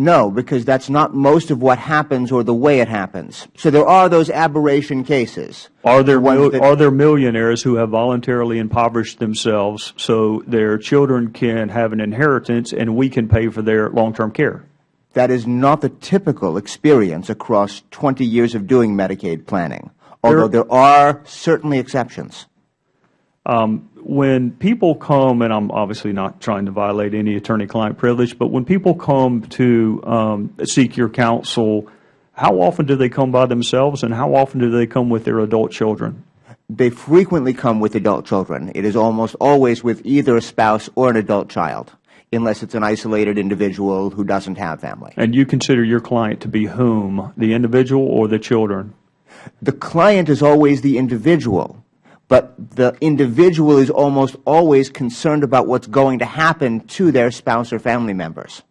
No, because that's not most of what happens or the way it happens. So there are those aberration cases. Are there, Ones mil- that- are there millionaires who have voluntarily impoverished themselves so their children can have an inheritance and we can pay for their long-term care? That is not the typical experience across 20 years of doing Medicaid planning, although there are certainly exceptions. Um, when people come, and I'm obviously not trying to violate any attorney-client privilege, but when people come to um, seek your counsel, how often do they come by themselves, and how often do they come with their adult children? They frequently come with adult children. It is almost always with either a spouse or an adult child, unless it's an isolated individual who doesn't have family. And you consider your client to be whom, the individual or the children? The client is always the individual, but the individual is almost always concerned about what's going to happen to their spouse or family members.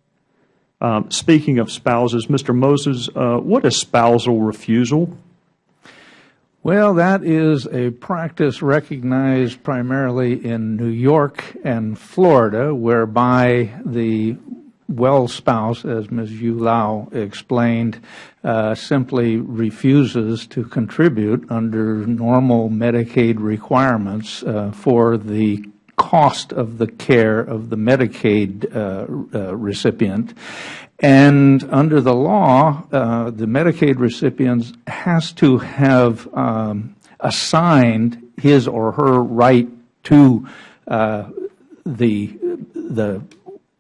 Um, Speaking of spouses, Mr. Moses, uh, what is spousal refusal? Well, that is a practice recognized primarily in New York and Florida, whereby the well spouse, as Ms. Yu Lau explained, uh, simply refuses to contribute under normal Medicaid requirements uh, for the cost of the care of the Medicaid uh, uh, recipient. And under the law, uh, the Medicaid recipient has to have um, assigned his or her right to the the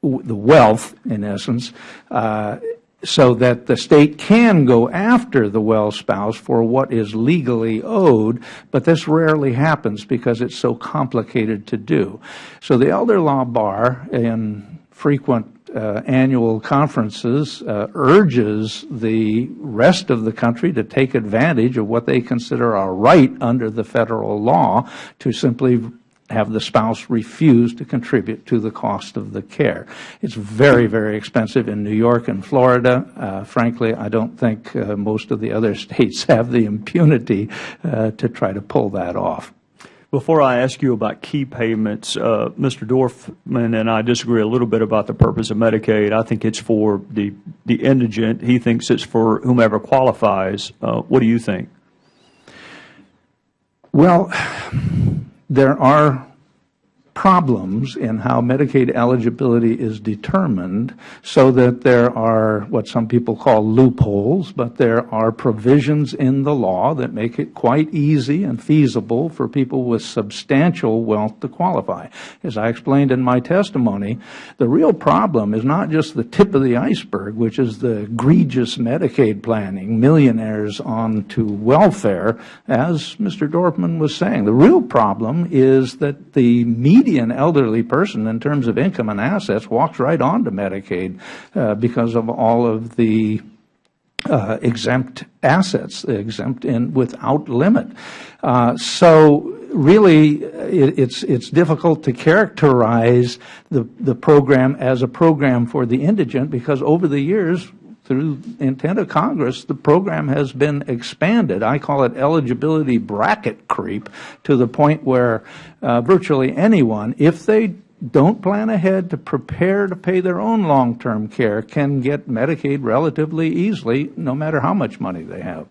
the wealth, in essence, uh, so that the state can go after the well spouse for what is legally owed, but this rarely happens because it's so complicated to do. So the elder law bar, in frequent uh, annual conferences, uh, urges the rest of the country to take advantage of what they consider a right under the federal law to simply have the spouse refuse to contribute to the cost of the care. It's very, very expensive in New York and Florida. Uh, frankly, I don't think uh, most of the other states have the impunity uh, to try to pull that off. Before I ask you about key payments, uh, Mr. Dorfman and I disagree a little bit about the purpose of Medicaid. I think it's for the, the indigent. He thinks it's for whomever qualifies. Uh, what do you think? Well, there are problems in how Medicaid eligibility is determined so that there are what some people call loopholes, but there are provisions in the law that make it quite easy and feasible for people with substantial wealth to qualify. As I explained in my testimony, the real problem is not just the tip of the iceberg, which is the egregious Medicaid planning, millionaires on to welfare, as Mr. Dorfman was saying. The real problem is that the median elderly person in terms of income and assets walks right onto Medicaid uh, because of all of the uh, exempt assets, exempt in without limit. Uh, so really, it, it's it's difficult to characterize the the program as a program for the indigent because over the years. Through intent of Congress, the program has been expanded. I call it eligibility bracket creep to the point where uh, virtually anyone, if they don't plan ahead to prepare to pay their own long-term care can get Medicaid relatively easily, no matter how much money they have.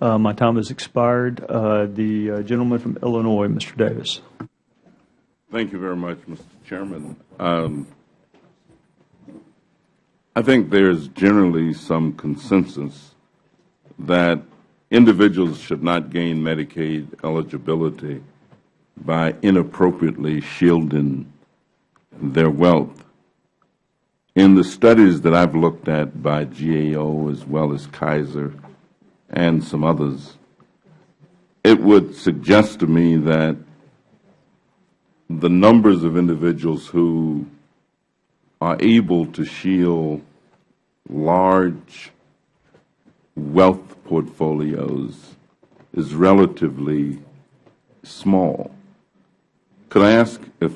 Uh, My time has expired. Uh, The uh, gentleman from Illinois, Mr. Davis. Thank you very much, Mr. Chairman. Um, I think there's generally some consensus that individuals should not gain Medicaid eligibility by inappropriately shielding their wealth. In the studies that I've looked at by GAO as well as Kaiser and some others, it would suggest to me that the numbers of individuals who are able to shield large wealth portfolios is relatively small. Could I ask if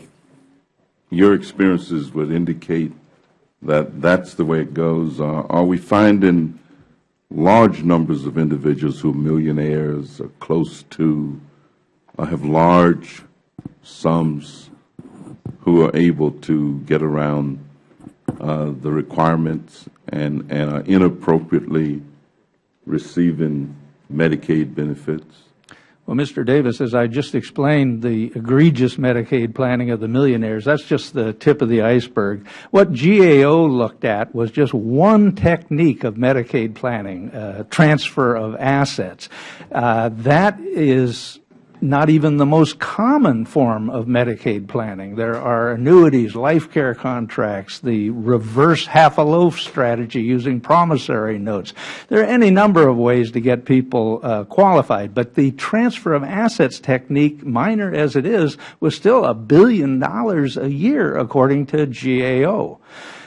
your experiences would indicate that that's the way it goes? Uh, are we finding large numbers of individuals who are millionaires or close to, or have large sums who are able to get around the requirements and, and are inappropriately receiving Medicaid benefits? Well, Mr. Davis, as I just explained, the egregious Medicaid planning of the millionaires, that's just the tip of the iceberg. What GAO looked at was just one technique of Medicaid planning, uh, transfer of assets. Uh, that is not even the most common form of Medicaid planning. There are annuities, life care contracts, the reverse half a loaf strategy using promissory notes. There are any number of ways to get people uh, qualified, but the transfer of assets technique, minor as it is, was still a billion dollars a year according to GAO.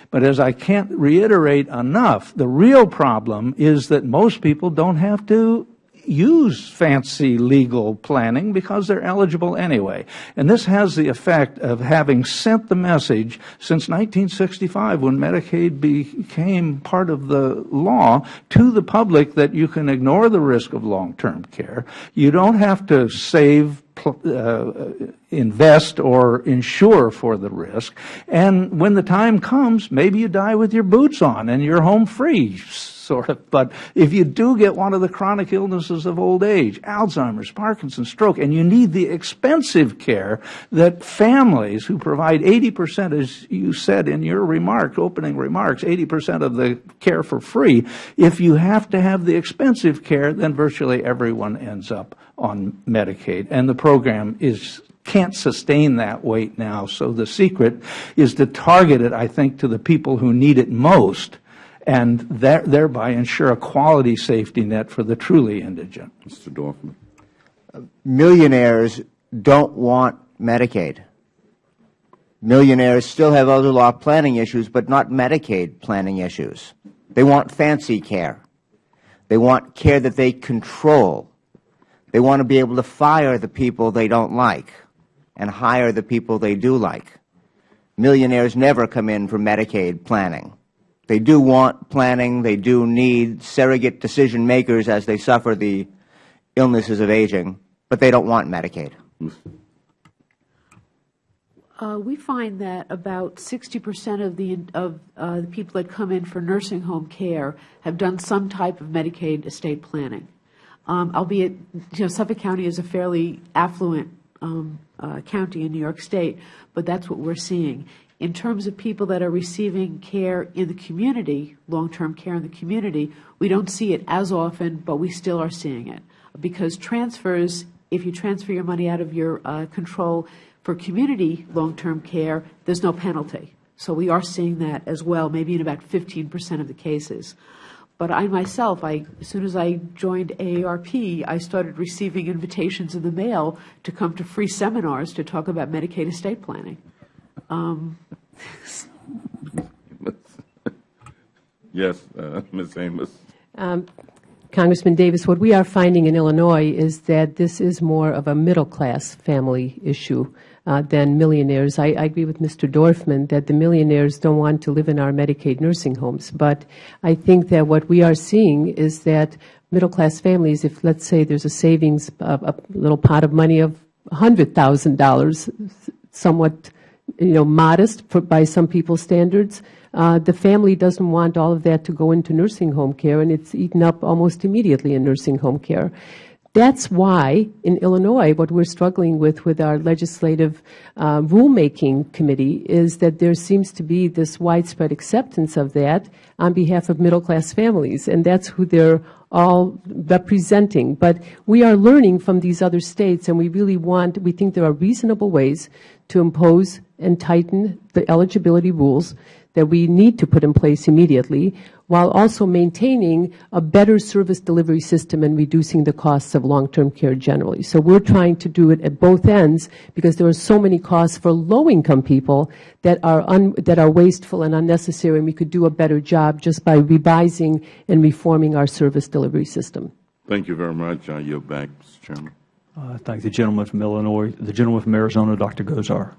But as I can't reiterate enough, the real problem is that most people don't have to use fancy legal planning because they're eligible anyway. And this has the effect of having sent the message since 1965 when Medicaid became part of the law to the public that you can ignore the risk of long-term care. You don't have to save uh, invest or insure for the risk. And when the time comes, maybe you die with your boots on and you're home free sort of. But if you do get one of the chronic illnesses of old age, Alzheimer's, Parkinson's, stroke, and you need the expensive care that families who provide 80%, as you said in your remarks, opening remarks, 80% of the care for free, if you have to have the expensive care, then virtually everyone ends up on Medicaid. And the program is can't sustain that weight now. So the secret is to target it, I think, to the people who need it most and thereby ensure a quality safety net for the truly indigent. Mr. Dorfman. Millionaires don't want Medicaid. Millionaires still have other law planning issues, but not Medicaid planning issues. They want fancy care. They want care that they control. They want to be able to fire the people they don't like and hire the people they do like. Millionaires never come in for Medicaid planning. They do want planning. They do need surrogate decision makers as they suffer the illnesses of aging, but they don't want Medicaid. Uh, we find that about 60 percent of the of uh, the people that come in for nursing home care have done some type of Medicaid estate planning. Um, albeit, you know, Suffolk County is a fairly affluent um, uh, county in New York State, but that's what we're seeing. In terms of people that are receiving care in the community, long-term care in the community, we don't see it as often, but we still are seeing it. Because transfers, if you transfer your money out of your uh, control for community long-term care, there's no penalty. So we are seeing that as well, maybe in about 15 percent of the cases. But I myself, I, as soon as I joined AARP, I started receiving invitations in the mail to come to free seminars to talk about Medicaid estate planning. Um, yes, uh, Ms. Hamos. Um, Congressman Davis, what we are finding in Illinois is that this is more of a middle-class family issue uh, than millionaires. I, I, agree with Mr. Dorfman that the millionaires don't want to live in our Medicaid nursing homes. But I think that what we are seeing is that middle-class families, if let's say there's a savings, of a little pot of money of $100,000, somewhat you know, modest for, by some people's standards. Uh, the family doesn't want all of that to go into nursing home care, and it's eaten up almost immediately in nursing home care. That's why, in Illinois, what we're struggling with with our legislative uh, rulemaking committee is that there seems to be this widespread acceptance of that on behalf of middle-class families, and that's who they're all representing. But we are learning from these other states, and we really want, we think there are reasonable ways to impose and tighten the eligibility rules that we need to put in place immediately, while also maintaining a better service delivery system and reducing the costs of long-term care generally. So we're trying to do it at both ends because there are so many costs for low-income people that are, un, that are wasteful and unnecessary, and we could do a better job just by revising and reforming our service delivery system. Thank you very much. I yield back, Mr. Chairman. I thank the gentleman from Illinois. The gentleman from Arizona, Dr. Gosar.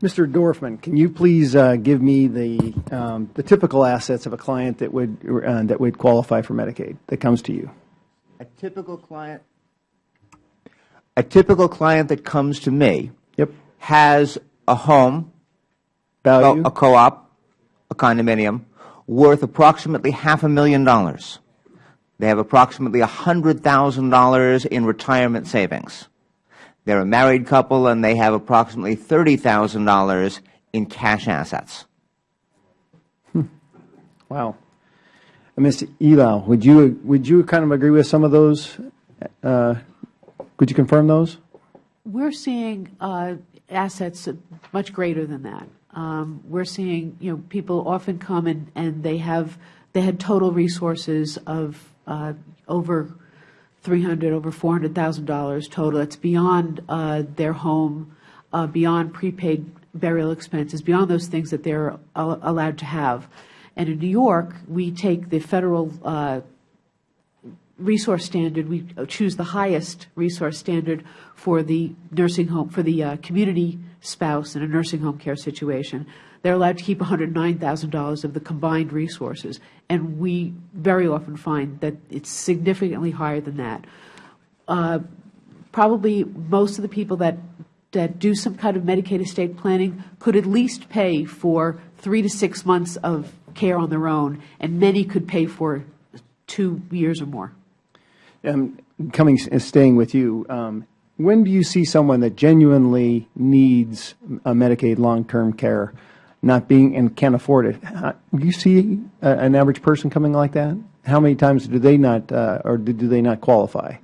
Mr. Dorfman, can you please uh, give me the, um, the typical assets of a client that would, uh, that would qualify for Medicaid that comes to you? A typical client, a typical client that comes to me Yep. has a home, Value? a co-op, a condominium, worth approximately half a million dollars. They have approximately $100,000 in retirement savings. They're a married couple and they have approximately $30,000 in cash assets. Wow. And Mr. Elau, would you, would you kind of agree with some of those? Uh, Could you confirm those? We're seeing uh, assets much greater than that. Um, We're seeing, you know, people often come and, and they have, they had total resources of uh, over 300, over $400,000 total. It's beyond uh, their home, uh, beyond prepaid burial expenses, beyond those things that they're al- allowed to have. And in New York, we take the federal uh, resource standard, we choose the highest resource standard for the nursing home, for the uh, community spouse in a nursing home care situation. They're allowed to keep $109,000 of the combined resources, and we very often find that it's significantly higher than that. Uh, Probably most of the people that, that do some kind of Medicaid estate planning could at least pay for three to six months of care on their own, and many could pay for two years or more. Um, Coming, staying with you, um, when do you see someone that genuinely needs a Medicaid long-term care, not being, and can't afford it? Uh, Do you see an average person coming like that? How many times do they not, uh, or do do they not qualify?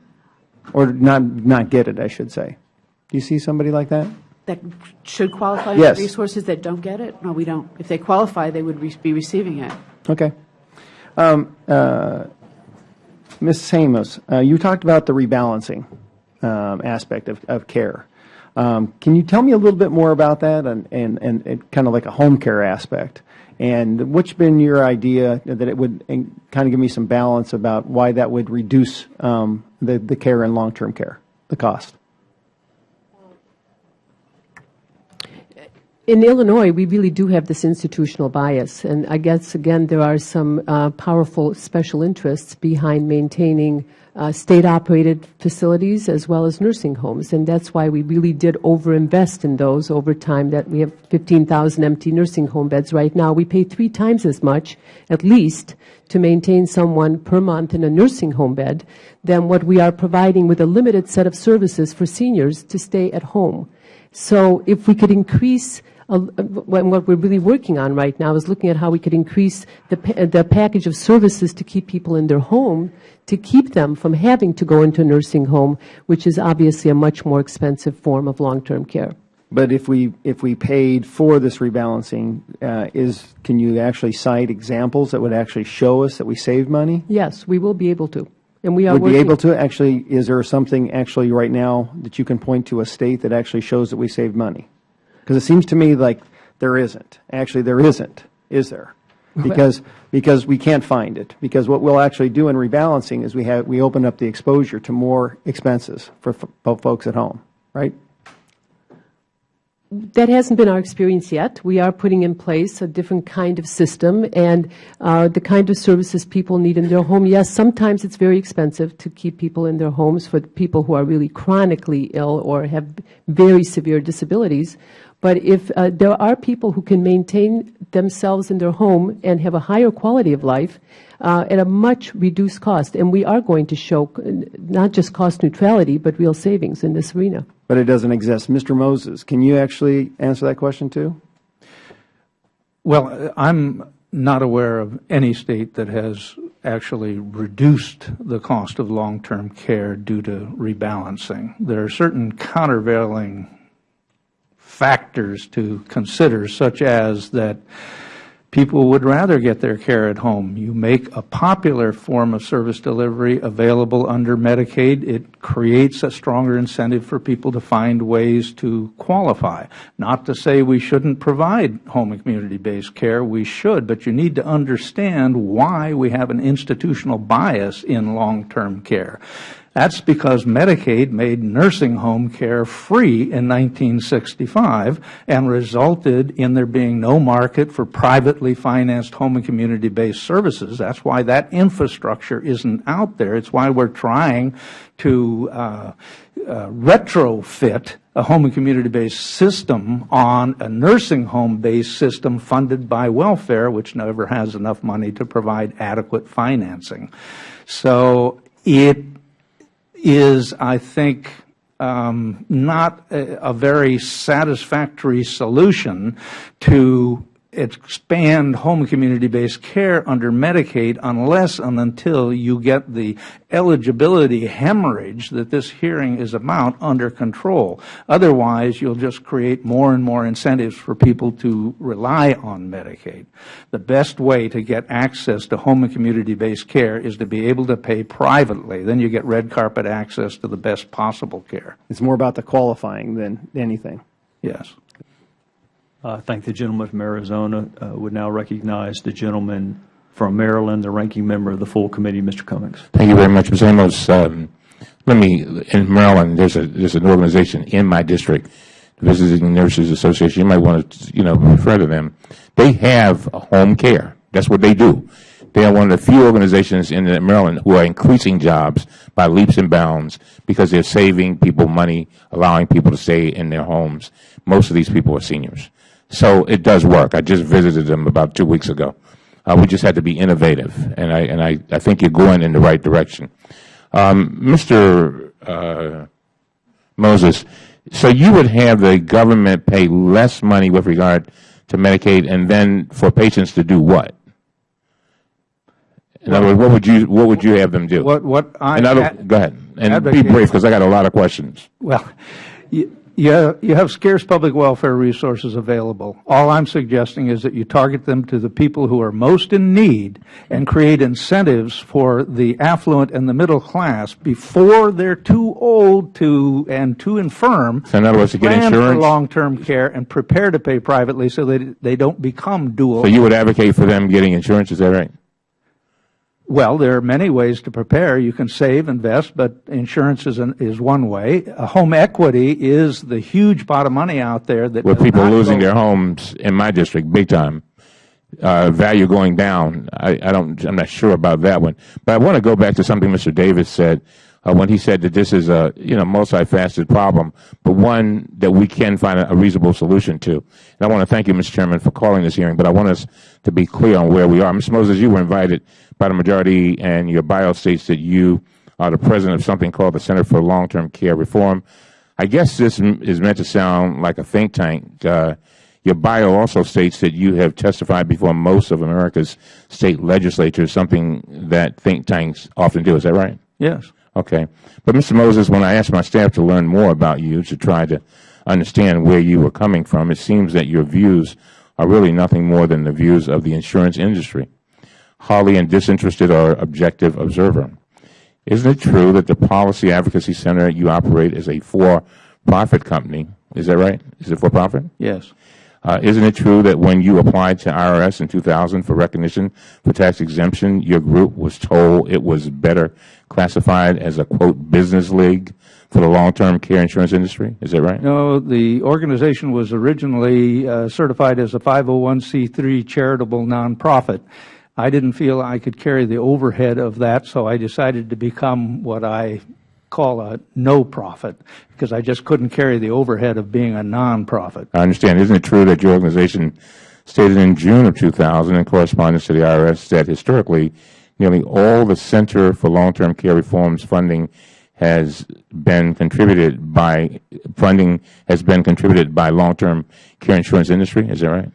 Or not, not get it, I should say? Do you see somebody like that? That should qualify Yes. for resources that don't get it? No, we don't. If they qualify, they would re- be receiving it. Okay. Um, uh, Ms. Hamos, uh, you talked about the rebalancing um, aspect of, of care. Um, can you tell me a little bit more about that and, and, and, and kind of like a home care aspect? And what's been your idea that it would kind of give me some balance about why that would reduce um, the, the care in long-term care, the cost? In Illinois, we really do have this institutional bias, and I guess, again, there are some uh, powerful special interests behind maintaining uh, state-operated facilities as well as nursing homes, and that's why we really did overinvest in those over time, that we have 15,000 empty nursing home beds right now. We pay three times as much, at least, to maintain someone per month in a nursing home bed than what we are providing with a limited set of services for seniors to stay at home. So if we could increase, what what we're really working on right now is looking at how we could increase the, pa- the package of services to keep people in their home, to keep them from having to go into a nursing home, which is obviously a much more expensive form of long-term care. But if we, if we paid for this rebalancing, uh, is, can you actually cite examples that would actually show us that we saved money? Yes, we will be able to. And we are Would be able to, actually, is there something actually right now that you can point to a state that actually shows that we saved money? Because it seems to me like there isn't. Actually, there isn't, is there? Because, because we can't find it. Because what we'll actually do in rebalancing is we have, we open up the exposure to more expenses for folks at home, right? That hasn't been our experience yet. We are putting in place a different kind of system and uh, the kind of services people need in their home. Yes, sometimes it's very expensive to keep people in their homes for people who are really chronically ill or have very severe disabilities. But if uh, there are people who can maintain themselves in their home and have a higher quality of life uh, at a much reduced cost, and we are going to show uh, not just cost neutrality, but real savings in this arena. But it doesn't exist. Mr. Moses, can you actually answer that question too? Well, I'm not aware of any state that has actually reduced the cost of long-term care due to rebalancing. There are certain countervailing factors to consider, such as that People would rather get their care at home. You make a popular form of service delivery available under Medicaid. It creates a stronger incentive for people to find ways to qualify. Not to say we shouldn't provide home and community-based care. We should, but you need to understand why we have an institutional bias in long-term care. That's because Medicaid made nursing home care free in 1965 and resulted in there being no market for privately financed home and community-based services. That's why that infrastructure isn't out there. It's why we're trying to uh, uh, retrofit a home and community-based system on a nursing home-based system funded by welfare, which never has enough money to provide adequate financing. So it is, I think, um, not a, a very satisfactory solution to expand home community-based care under Medicaid unless and until you get the eligibility hemorrhage that this hearing is about under control. Otherwise, you'll just create more and more incentives for people to rely on Medicaid. The best way to get access to home and community-based care is to be able to pay privately. Then you get red carpet access to the best possible care. It's more about the qualifying than anything. Yes. I thank the gentleman from Arizona. Uh, would now recognize the gentleman from Maryland, the ranking member of the full committee, Mr. Cummings. Thank you very much, Mr. Hamos. Um, let me, in Maryland, there's a there's an organization in my district, the Visiting Nurses Association. You might want to, you know, refer to them. They have home care. That's what they do. They are one of the few organizations in Maryland who are increasing jobs by leaps and bounds because they're saving people money, allowing people to stay in their homes. Most of these people are seniors. So it does work. I just visited them about two weeks ago. Uh, we just had to be innovative, and I and I, I think you're going in the right direction. Um, Mr. Uh, Moses, so you would have the government pay less money with regard to Medicaid, and then for patients to do what? In other words, what would you what would you have them do? What what I go ahead and be brief because I got a lot of questions. Well. You, you, you have scarce public welfare resources available. All I'm suggesting is that you target them to the people who are most in need and create incentives for the affluent and the middle class before they're too old to and too infirm so in other words, to get insurance? for long-term care and prepare to pay privately so that they don't become dual. So you would advocate for them getting insurance, is that right? Well, there are many ways to prepare. You can save, invest, but insurance is, an, is one way. A home equity is the huge pot of money out there that with people losing their homes in my district, big time. Uh, value going down. I, I don't. I'm not sure about that one. But I want to go back to something Mr. Davis said uh, when he said that this is a you know multifaceted problem, but one that we can find a, reasonable solution to. And I want to thank you, Mr. Chairman, for calling this hearing. But I want us to be clear on where we are. Mr. Moses, you were invited by the majority, and your bio states that you are the president of something called the Center for Long-Term Care Reform. I guess this is meant to sound like a think tank. Uh, your bio also states that you have testified before most of America's state legislatures, something that think tanks often do. Is that right? Yes. Okay. But, Mr. Moses, when I asked my staff to learn more about you to try to understand where you were coming from, it seems that your views are really nothing more than the views of the insurance industry, wholly and disinterested or objective observer. Isn't it true that the Policy Advocacy Center you operate is a for-profit company? Is that right? Is it for-profit? Yes. Uh, isn't it true that when you applied to IRS in 2000 for recognition for tax exemption, your group was told it was better classified as a, quote, business league for the long-term care insurance industry? Is that right? No, the organization was originally uh, certified as a 501c3 charitable nonprofit. I didn't feel I could carry the overhead of that, so I decided to become what I call a no-profit, because I just couldn't carry the overhead of being a nonprofit. I understand. Isn't it true that your organization stated in June of 2000 in correspondence to the IRS that historically nearly all the Center for Long-Term Care Reform's funding has been contributed by funding has been contributed by long-term care insurance industry? Is that right?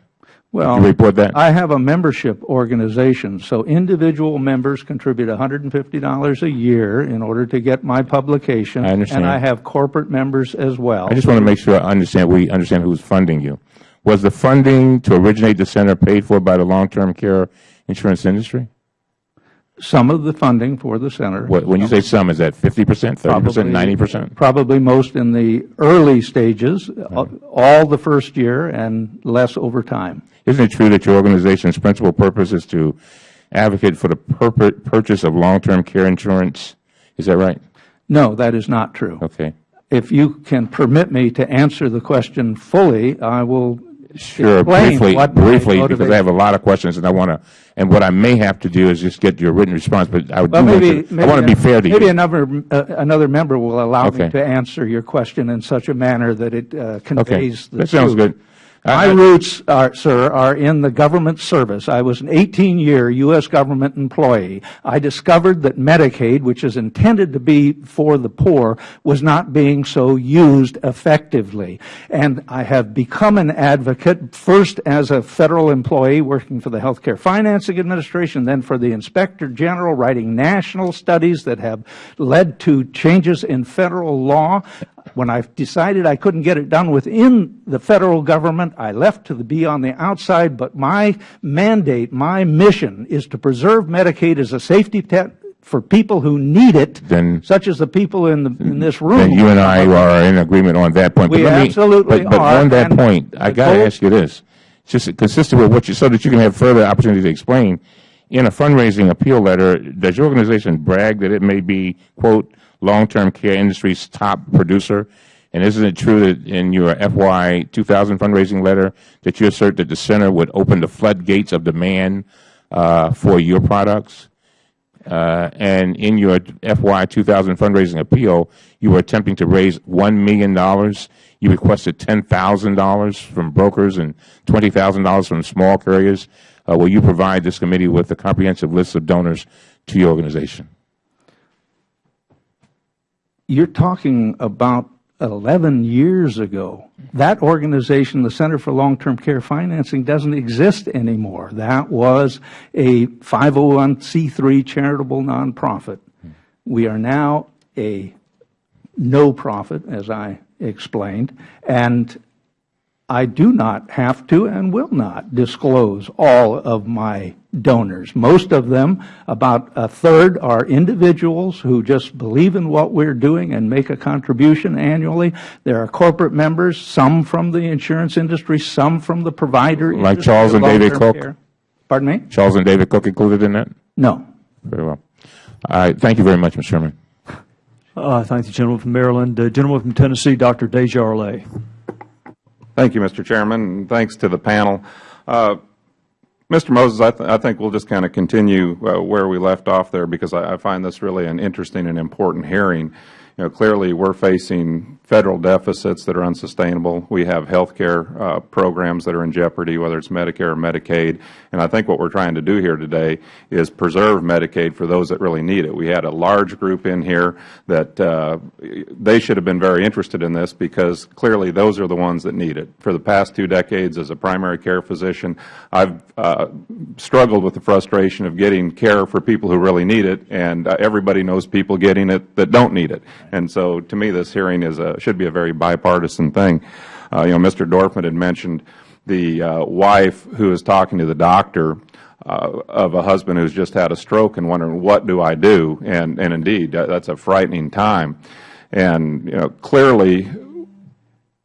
Well, report that? I have a membership organization, so individual members contribute $150 a year in order to get my publication. I understand. And I have corporate members as well. I just want to make sure I understand we understand who's funding you. Was the funding to originate the center paid for by the long-term care insurance industry? Some of the funding for the center. What, when you say some, is that 50 percent, 30 percent, 90 percent? Probably most in the early stages, uh, all the first year, and less over time. Isn't it true that your organization's principal purpose is to advocate for the purchase of long-term care insurance? Is that right? No, that is not true. Okay. If you can permit me to answer the question fully, I will Sure, briefly, briefly, because I have a lot of questions, and I want to, and what I may have to do is just get your written response, but I would Well, maybe, to, I want to be fair to Maybe you. another, uh, another member will allow me to answer your question in such a manner that it uh, Okay, conveys the that sounds good. My roots, are, sir, are in the government service. I was an 18-year U.S. government employee. I discovered that Medicaid, which is intended to be for the poor, was not being so used effectively. And I have become an advocate, first as a federal employee working for the Healthcare Financing Administration, then for the Inspector General, writing national studies that have led to changes in federal law. When I decided I couldn't get it done within the federal government, I left to be on the outside, but my mandate, my mission is to preserve Medicaid as a safety net for people who need it, Then- such as the people in, the, in this room. Then you and I are in agreement on that point. But We me- absolutely but- But are, on that point, I got to ask you this, just consistent with what you, so that you can have further opportunity to explain, in a fundraising appeal letter, does your organization brag that it may be, quote, long-term care industry's top producer? And isn't it true that in your FY 2000 fundraising letter that you assert that the center would open the floodgates of demand uh, for your products? Uh, and in your FY 2000 fundraising appeal, you were attempting to raise $1 million. You requested $10,000 from brokers and $20,000 from small carriers. Uh, will you provide this committee with a comprehensive list of donors to your organization? You're talking about 11 years ago. That organization, the Center for Long-Term Care Financing, doesn't exist anymore. That was a 501c3 charitable nonprofit. We are now a no-profit, as I explained, and I do not have to and will not disclose all of my donors. Most of them, about a third, are individuals who just believe in what we're doing and make a contribution annually. There are corporate members, some from the insurance industry, some from the provider Like industry Charles and David long-term Koch? care. Pardon me? Charles and David Koch included in that? No. Very well. All right. Thank you very much, Mr. Chairman. Uh, Thank the gentleman from Maryland. The gentleman from Tennessee, Dr. Desjarlais. Thank you, Mr. Chairman, and thanks to the panel. Uh, Mr. Moses, I, th I think we'll just kind of continue uh, where we left off there because I, I find this really an interesting and important hearing. You know, clearly we're facing federal deficits that are unsustainable. We have health care uh, programs that are in jeopardy, whether it's Medicare or Medicaid. And I think what we're trying to do here today is preserve Medicaid for those that really need it. We had a large group in here that uh, they should have been very interested in this because clearly those are the ones that need it. For the past two decades as a primary care physician, I've uh, struggled with the frustration of getting care for people who really need it, and uh, everybody knows people getting it that don't need it. And so to me, this hearing is a, should be a very bipartisan thing. Uh, you know, Mr. Dorfman had mentioned the uh, wife who is talking to the doctor uh, of a husband who's just had a stroke and wondering, what do I do? And, and indeed, that's a frightening time. And, you know, clearly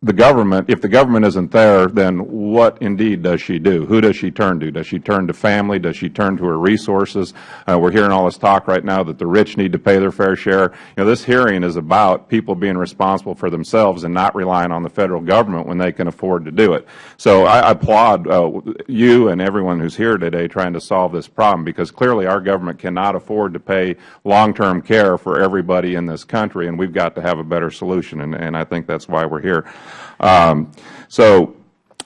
the government, if the government isn't there, then what indeed does she do? Who does she turn to? Does she turn to family? Does she turn to her resources? Uh, we're hearing all this talk right now that the rich need to pay their fair share. You know, this hearing is about people being responsible for themselves and not relying on the Federal Government when they can afford to do it. So I applaud uh, you and everyone who's here today trying to solve this problem because clearly our government cannot afford to pay long-term care for everybody in this country, and we've got to have a better solution, and, and I think that's why we're here. Um, so,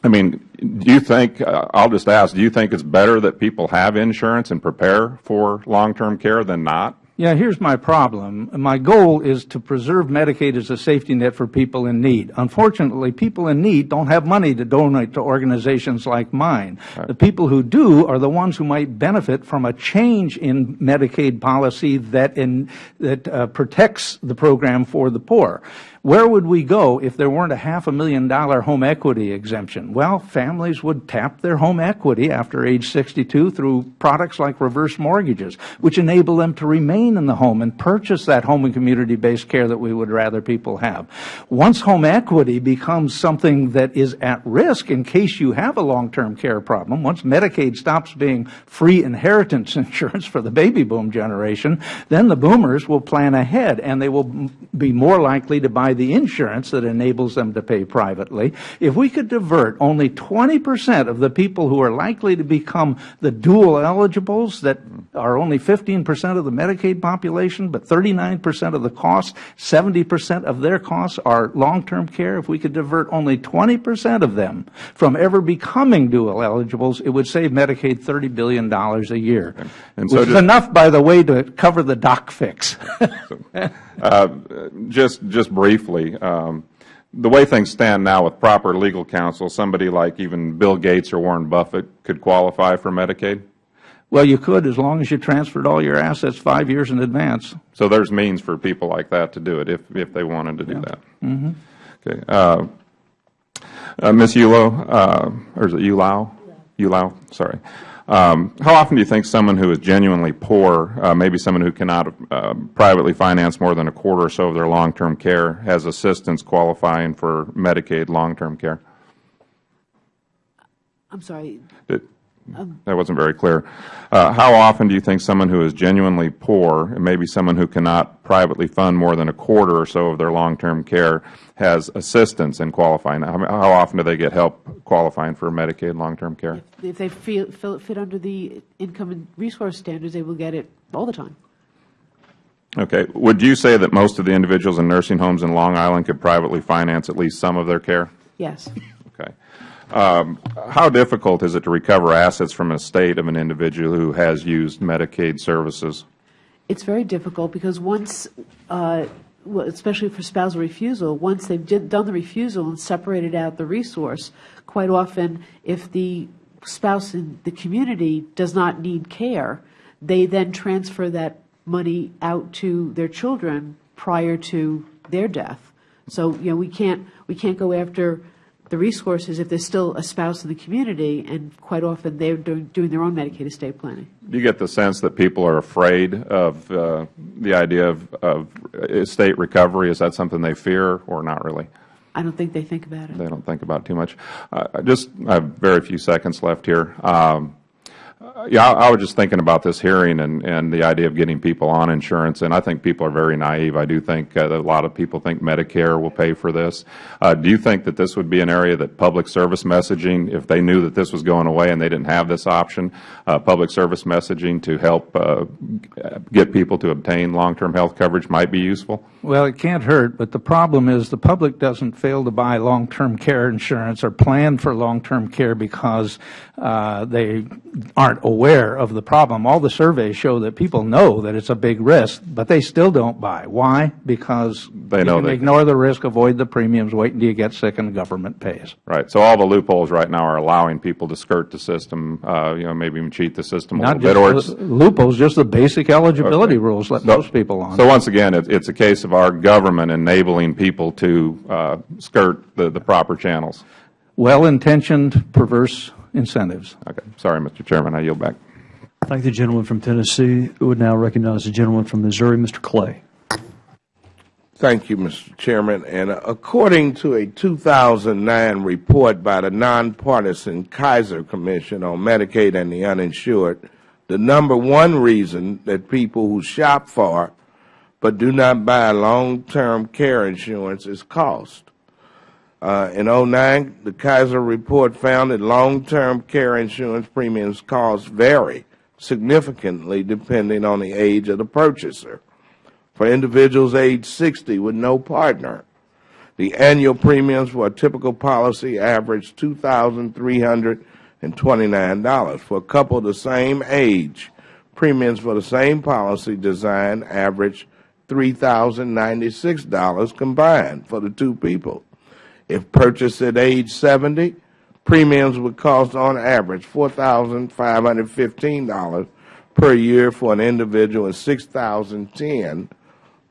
I mean, do you think, uh, I'll just ask, do you think it's better that people have insurance and prepare for long-term care than not? Yeah, here's my problem. My goal is to preserve Medicaid as a safety net for people in need. Unfortunately, people in need don't have money to donate to organizations like mine. The people who do are the ones who might benefit from a change in Medicaid policy that, in, that uh, protects the program for the poor. Where would we go if there weren't a half a million dollar home equity exemption? Well, families would tap their home equity after age 62 through products like reverse mortgages, which enable them to remain in the home and purchase that home and community-based care that we would rather people have. Once home equity becomes something that is at risk in case you have a long-term care problem, once Medicaid stops being free inheritance insurance for the baby boom generation, then the boomers will plan ahead and they will be more likely to buy the insurance that enables them to pay privately, if we could divert only 20 percent of the people who are likely to become the dual eligibles that are only 15 percent of the Medicaid population, but 39 percent of the costs, 70 percent of their costs are long-term care, if we could divert only 20 percent of them from ever becoming dual eligibles, it would save Medicaid $30 billion a year, and so which is enough, by the way, to cover the doc fix. uh, just, just briefly, um, the way things stand now with proper legal counsel, somebody like even Bill Gates or Warren Buffett could qualify for Medicaid? Well, you could as long as you transferred all your assets five years in advance. So there's means for people like that to do it if, if they wanted to do yeah. that. Mm -hmm. Okay. Uh, uh, Ms. Ullo, uh, or is it Ulao? Yeah. Ulao, sorry. Um, how often do you think someone who is genuinely poor, uh, maybe someone who cannot uh, privately finance more than a quarter or so of their long-term care, has assistance qualifying for Medicaid long-term care? I'm sorry. It, that wasn't very clear. Uh, how often do you think someone who is genuinely poor, and maybe someone who cannot privately fund more than a quarter or so of their long-term care, has assistance in qualifying? How, how, often do they get help qualifying for Medicaid long-term care? If, if they feel, feel, fit under the income and resource standards, they will get it all the time. Okay. Would you say that most of the individuals in nursing homes in Long Island could privately finance at least some of their care? Yes. Um, how difficult is it to recover assets from an estate of an individual who has used Medicaid services? It's very difficult because once, uh, especially for spousal refusal, once they've done the refusal and separated out the resource, quite often if the spouse in the community does not need care, they then transfer that money out to their children prior to their death. So, you know, we can't, we can't go after the resources if there's still a spouse in the community, and quite often they're doing, doing their own Medicaid estate planning. Do you get the sense that people are afraid of uh, the idea of, of, estate recovery? Is that something they fear or not really? I don't think they think about it. They don't think about it too much. Uh, just I have very few seconds left here. Um, yeah, I, I, was just thinking about this hearing and, and the idea of getting people on insurance, and I think people are very naive. I do think uh, a lot of people think Medicare will pay for this. Uh, do you think that this would be an area that public service messaging, if they knew that this was going away and they didn't have this option, uh, public service messaging to help uh, get people to obtain long-term health coverage might be useful? Well, it can't hurt, but the problem is the public doesn't fail to buy long-term care insurance or plan for long-term care because uh, they aren't aware of the problem. All the surveys show that people know that it's a big risk, but they still don't buy. Why? Because they know they ignore the risk, avoid the premiums, wait until you get sick and the government pays. Right. So all the loopholes right now are allowing people to skirt the system, uh, you know, maybe even cheat the system a Not little bit. Or loopholes, just the basic eligibility okay. rules let so, most people on. So once again, it, it's a case of our government enabling people to uh, skirt the, the proper channels. Well-intentioned, perverse incentives. Okay. Sorry, Mr. Chairman. I yield back. Thank the gentleman from Tennessee. We would now recognize the gentleman from Missouri, Mr. Clay. Thank you, Mr. Chairman. And according to a 2009 report by the nonpartisan Kaiser Commission on Medicaid and the uninsured, the number one reason that people who shop for but do not buy long-term care insurance is cost. Uh, in 09, the Kaiser report found that long-term care insurance premiums cost vary significantly depending on the age of the purchaser. For individuals age 60 with no partner, the annual premiums for a typical policy average $2,329. For a couple the same age, premiums for the same policy design average $3,096 combined for the two people. If purchased at age 70, premiums would cost on average $4,515 per year for an individual and 6,010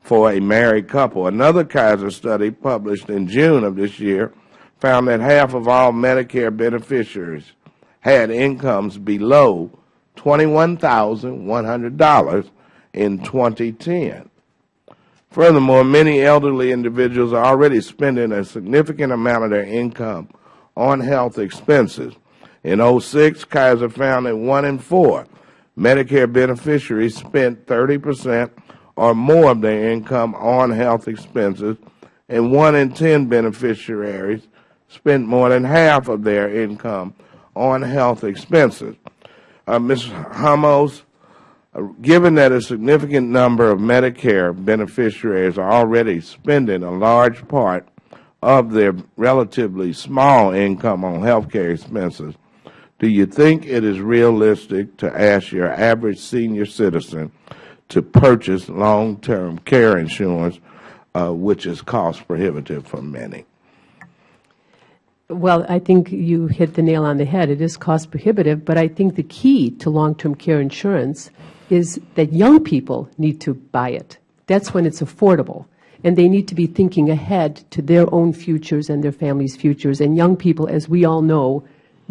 for a married couple. Another Kaiser study published in June of this year found that half of all Medicare beneficiaries had incomes below $21,100 in 2010. Furthermore, many elderly individuals are already spending a significant amount of their income on health expenses. In 06, Kaiser found that one in four Medicare beneficiaries spent 30 percent or more of their income on health expenses, and one in ten beneficiaries spent more than half of their income on health expenses. Uh, Ms. Ramos, given that a significant number of Medicare beneficiaries are already spending a large part of their relatively small income on health care expenses, do you think it is realistic to ask your average senior citizen to purchase long-term care insurance, uh, which is cost prohibitive for many? Well, I think you hit the nail on the head. It is cost prohibitive, but I think the key to long-term care insurance is that young people need to buy it. That's when it's affordable. And they need to be thinking ahead to their own futures and their families' futures. And young people, as we all know,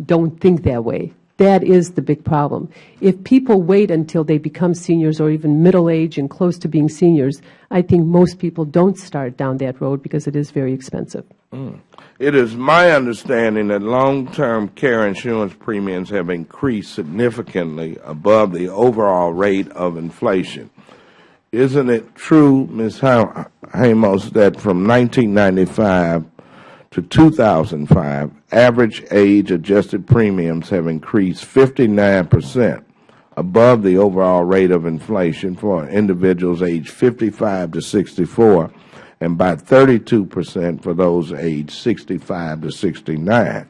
don't think that way. That is the big problem. If people wait until they become seniors or even middle age and close to being seniors, I think most people don't start down that road because it is very expensive. Mm. It is my understanding that long-term care insurance premiums have increased significantly above the overall rate of inflation. Isn't it true, Ms. Ramos, that from 1995 to 2005, average age-adjusted premiums have increased 59 percent above the overall rate of inflation for individuals aged 55 to 64 and by 32 percent for those aged 65 to 69.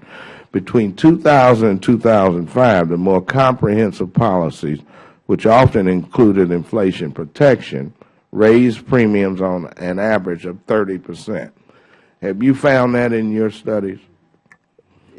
Between 2000 and 2005, the more comprehensive policies, which often included inflation protection, raised premiums on an average of 30 percent. Have you found that in your studies?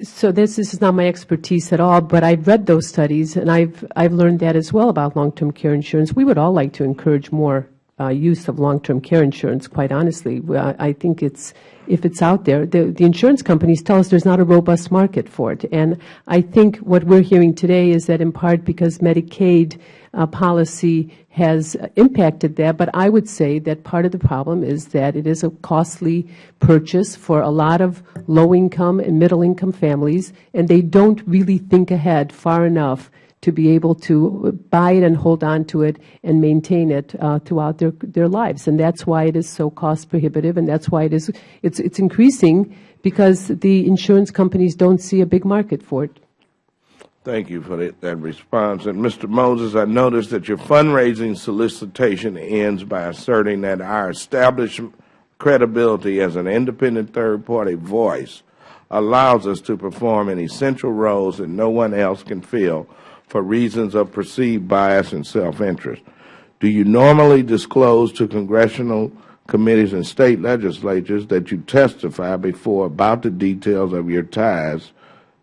So this, this is not my expertise at all, but I've read those studies, and I've, I've learned that as well about long-term care insurance. We would all like to encourage more uh, use of long-term care insurance, quite honestly. I think it's, if it's out there, the, the insurance companies tell us there's not a robust market for it. And I think what we're hearing today is that in part because Medicaid policy has impacted that, but I would say that part of the problem is that it is a costly purchase for a lot of low-income and middle-income families, and they don't really think ahead far enough to be able to buy it and hold on to it and maintain it uh, throughout their, their lives. And that's why it is so cost prohibitive, and that's why it is, it's, it's increasing because the insurance companies don't see a big market for it. Thank you for that, that, response. And Mr. Moses, I noticed that your fundraising solicitation ends by asserting that our established credibility as an independent third-party voice allows us to perform in essential roles that no one else can fill for reasons of perceived bias and self-interest. Do you normally disclose to congressional committees and state legislatures that you testify before about the details of your ties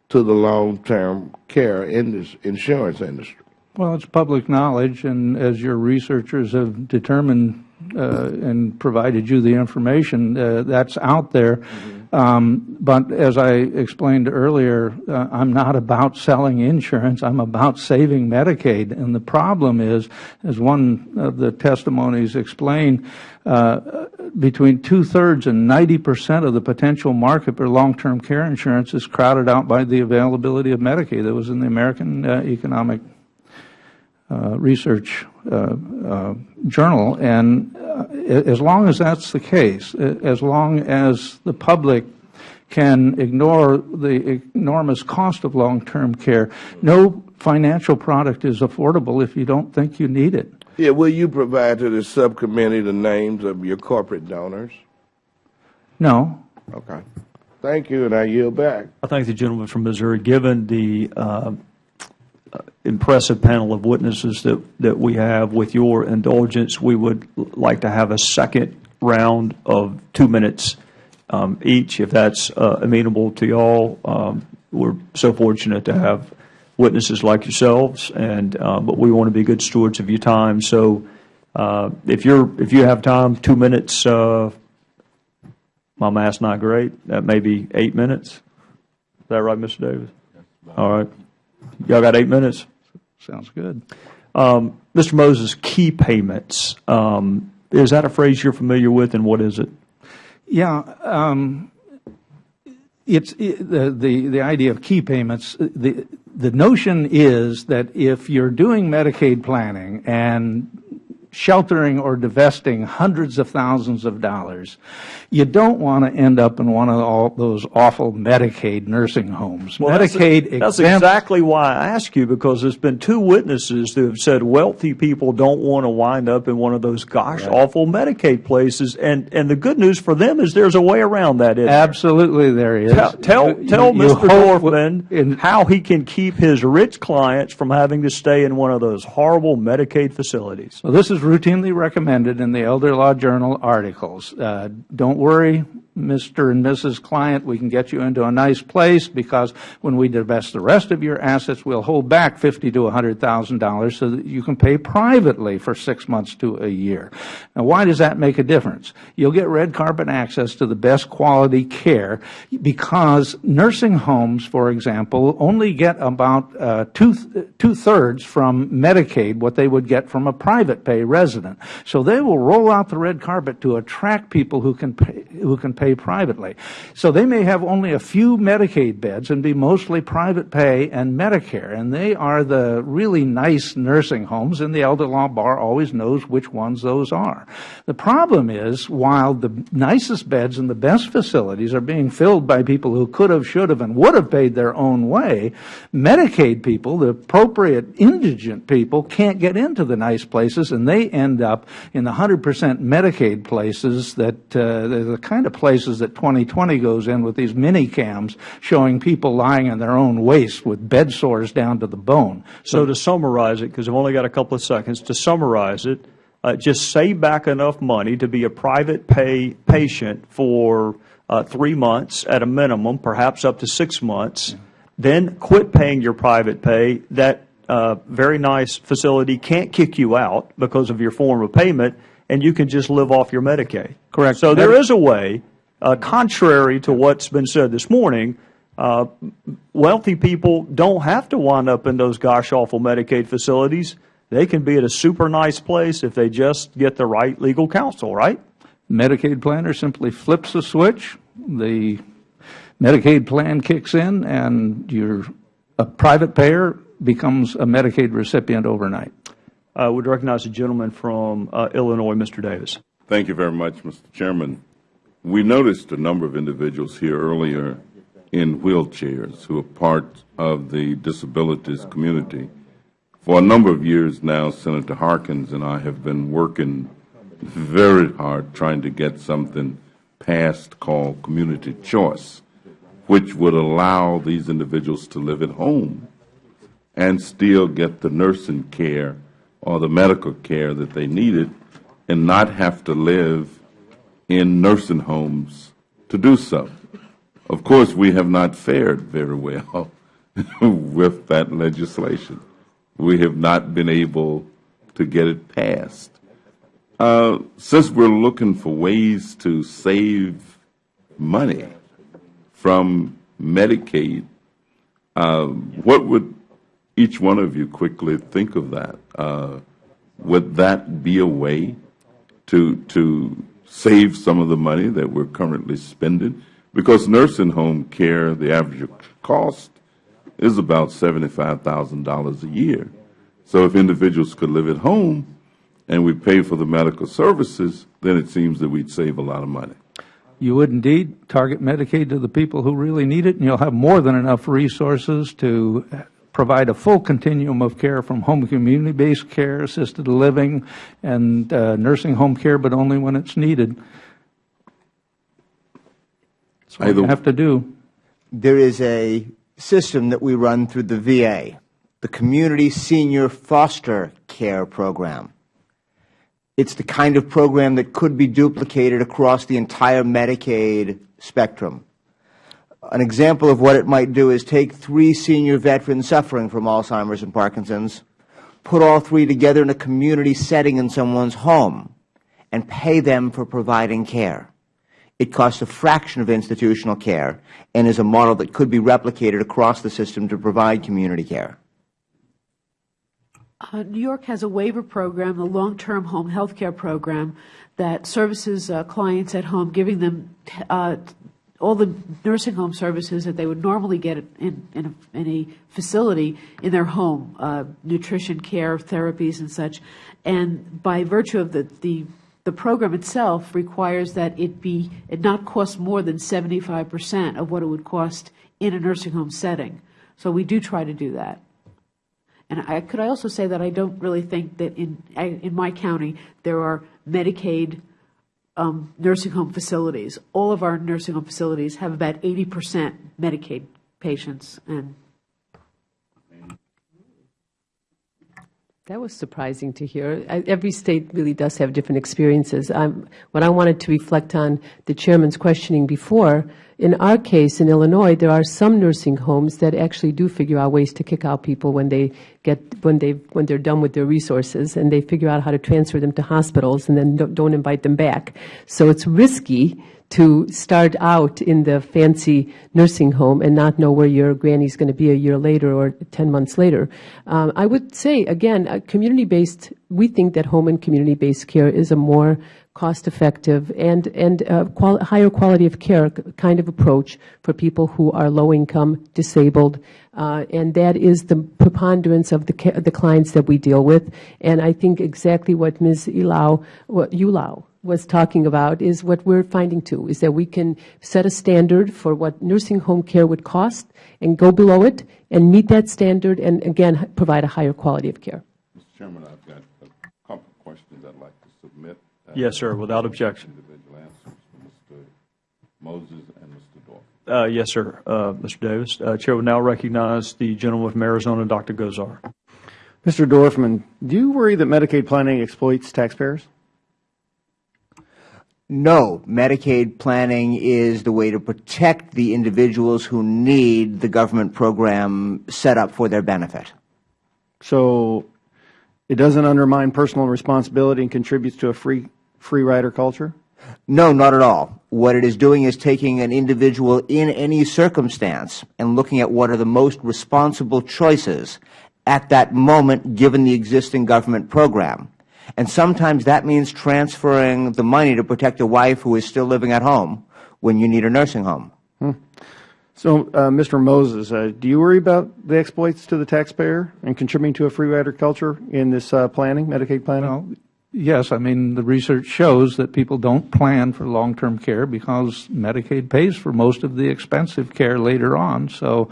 to the long-term care insurance industry? Well, it's public knowledge, and as your researchers have determined uh, and provided you the information, uh, that's out there. Mm -hmm. Um, but as I explained earlier, uh, I'm not about selling insurance. I'm about saving Medicaid. And the problem is, as one of the testimonies explained, uh, between two-thirds and 90 percent of the potential market for long-term care insurance is crowded out by the availability of Medicaid. That was in the American uh, Economic uh, Research uh, uh Journal. And uh, as long as that's the case, as long as the public can ignore the enormous cost of long-term care, no financial product is affordable if you don't think you need it. Yeah, will you provide to the subcommittee the names of your corporate donors? No. Okay. Thank you, and I yield back. I thank the gentleman from Missouri. Given the uh, impressive panel of witnesses that, that we have, with your indulgence, we would like to have a second round of two minutes um, each, if that's uh, amenable to you all. Um, we're so fortunate to have witnesses like yourselves, and uh, but we want to be good stewards of your time. So uh, if you're if you have time, two minutes. Uh, my math's not great. That may be eight minutes. Is that right, Mr. Davis? All right. Y'all got eight minutes. Sounds good. Um, Mr. Moses, key payments. Um, is that a phrase you're familiar with, and what is it? Yeah. Um, it's it, the, the the idea of key payments. The the notion is that if you're doing Medicaid planning and sheltering or divesting hundreds of thousands of dollars, you don't want to end up in one of all those awful Medicaid nursing homes. Well, Medicaid that's, that's exactly why I ask you because there's been two witnesses who have said wealthy people don't want to wind up in one of those gosh right. awful Medicaid places, and and the good news for them is there's a way around that. Absolutely, there? there is. Tell tell, you, tell you, Mr. Dorfman how he can keep his rich clients from having to stay in one of those horrible Medicaid facilities. Well, this is routinely recommended in the Elder Law Journal articles. Uh, don't worry, Mr. and Mrs. Client, we can get you into a nice place because when we divest the rest of your assets, we'll hold back fifty to $100,000 so that you can pay privately for six months to a year. Now, why does that make a difference? You'll get red carpet access to the best quality care because nursing homes, for example, only get about uh, two, two-thirds from Medicaid what they would get from a private pay resident. So they will roll out the red carpet to attract people who can pay, who can pay privately. So they may have only a few Medicaid beds and be mostly private pay and Medicare, and they are the really nice nursing homes, and the elder law bar always knows which ones those are. The problem is, while the nicest beds and the best facilities are being filled by people who could have, should have, and would have paid their own way, Medicaid people, the appropriate indigent people, can't get into the nice places, and they end up in the 100% Medicaid places that uh, the kind of places that 2020 goes in with these mini cams showing people lying in their own waste with bed sores down to the bone. So, to summarize it, because I've only got a couple of seconds, to summarize it, uh, just save back enough money to be a private pay patient for uh, three months at a minimum, perhaps up to six months. Yeah. Then quit paying your private pay. That uh, very nice facility can't kick you out because of your form of payment and you can just live off your Medicaid. Correct. So there is a way, contrary to what's been said this morning, uh, wealthy people don't have to wind up in those gosh awful Medicaid facilities. They can be at a super nice place if they just get the right legal counsel, right? Medicaid planner simply flips a switch, the Medicaid plan kicks in, and you're a private payer becomes a Medicaid recipient overnight. I would recognize the gentleman from uh, Illinois, Mr. Davis. Thank you very much, Mr. Chairman. We noticed a number of individuals here earlier in wheelchairs who are part of the disabilities community. For a number of years now, Senator Harkins and I have been working very hard trying to get something passed called community choice, which would allow these individuals to live at home and still get the nursing care or the medical care that they needed and not have to live in nursing homes to do so. Of course, we have not fared very well with that legislation. We have not been able to get it passed. Uh, since we're looking for ways to save money from Medicaid, uh, what would each one of you quickly think of that. Uh, would that be a way to to save some of the money that we are currently spending because nursing home care, the average cost is about $75,000 a year. So if individuals could live at home and we pay for the medical services, then it seems that we'd save a lot of money. You would indeed target Medicaid to the people who really need it, and you'll have more than enough resources to provide a full continuum of care from home community-based care, assisted living, and uh, nursing home care, but only when it's needed. That's what you have to do. There is a system that we run through the VA, the Community Senior Foster Care Program. It's the kind of program that could be duplicated across the entire Medicaid spectrum. An example of what it might do is take three senior veterans suffering from Alzheimer's and Parkinson's, put all three together in a community setting in someone's home, and pay them for providing care. It costs a fraction of institutional care and is a model that could be replicated across the system to provide community care. Uh, New York has a waiver program, a long-term home health care program, that services uh, clients at home, giving them uh, all the nursing home services that they would normally get in, in, a, in a facility in their home, uh, nutrition care, therapies and such. And by virtue of the, the the program itself requires that it be it not cost more than 75 percent of what it would cost in a nursing home setting. So we do try to do that. And I, could I also say that I don't really think that in in my county there are Medicaid um, nursing home facilities. All of our nursing home facilities have about 80 percent Medicaid patients, and That was surprising to hear. Every state really does have different experiences. Um, what I wanted to reflect on the Chairman's questioning before, in our case in Illinois, there are some nursing homes that actually do figure out ways to kick out people when they get when they when they're done with their resources, and they figure out how to transfer them to hospitals and then don't, invite them back. So it's risky to start out in the fancy nursing home and not know where your granny is going to be a year later or 10 months later. Um, I would say, again, community-based, we think that home and community-based care is a more cost-effective and, and uh, higher quality of care kind of approach for people who are low-income, disabled, uh, and that is the preponderance of the, the clients that we deal with. And I think exactly what Ms. Ulau was talking about is what we're finding too, is that we can set a standard for what nursing home care would cost and go below it and meet that standard and, again, provide a higher quality of care. Mr. Chairman, I've got a couple of questions I'd like to submit. Uh, yes, sir, without objection. Individual answers Mr. Moses and Mr. Dorf. Uh, yes, sir, uh, Mr. Davis. Uh, Chair will now recognize the gentleman from Arizona, Dr. Gosar. Mr. Dorfman, do you worry that Medicaid planning exploits taxpayers? No, Medicaid planning is the way to protect the individuals who need the government program set up for their benefit. So it doesn't undermine personal responsibility and contributes to a free, free rider culture? No, not at all. What it is doing is taking an individual in any circumstance and looking at what are the most responsible choices at that moment given the existing government program. And sometimes that means transferring the money to protect a wife who is still living at home when you need a nursing home. Hmm. So, uh, Mr. Moses, uh, do you worry about the exploits to the taxpayer and contributing to a free rider culture in this uh, planning, Medicaid planning? Well, yes. I mean, the research shows that people don't plan for long-term care because Medicaid pays for most of the expensive care later on. So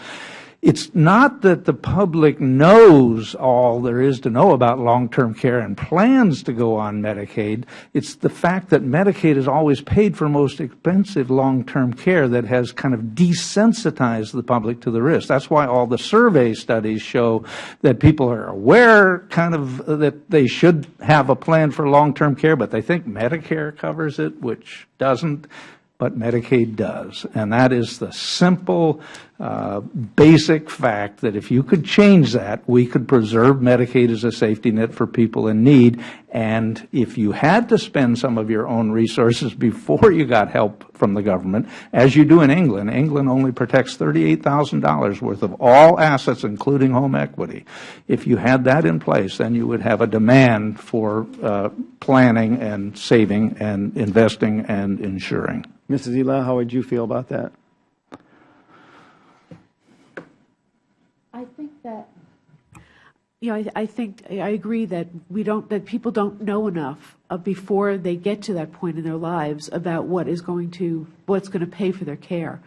it's not that the public knows all there is to know about long-term care and plans to go on Medicaid. It's the fact that Medicaid has always paid for most expensive long-term care that has kind of desensitized the public to the risk. That's why all the survey studies show that people are aware kind of that they should have a plan for long-term care, but they think Medicare covers it, which doesn't but Medicaid does. And that is the simple, basic fact that if you could change that, we could preserve Medicaid as a safety net for people in need And if you had to spend some of your own resources before you got help from the government, as you do in England, England only protects $38,000 worth of all assets, including home equity. If you had that in place, then you would have a demand for uh, planning and saving and investing and insuring. Mrs. Ela, how would you feel about that? I think that you know, I, I think I agree that we don't that people don't know enough uh, before they get to that point in their lives about what is going to what's going to pay for their care.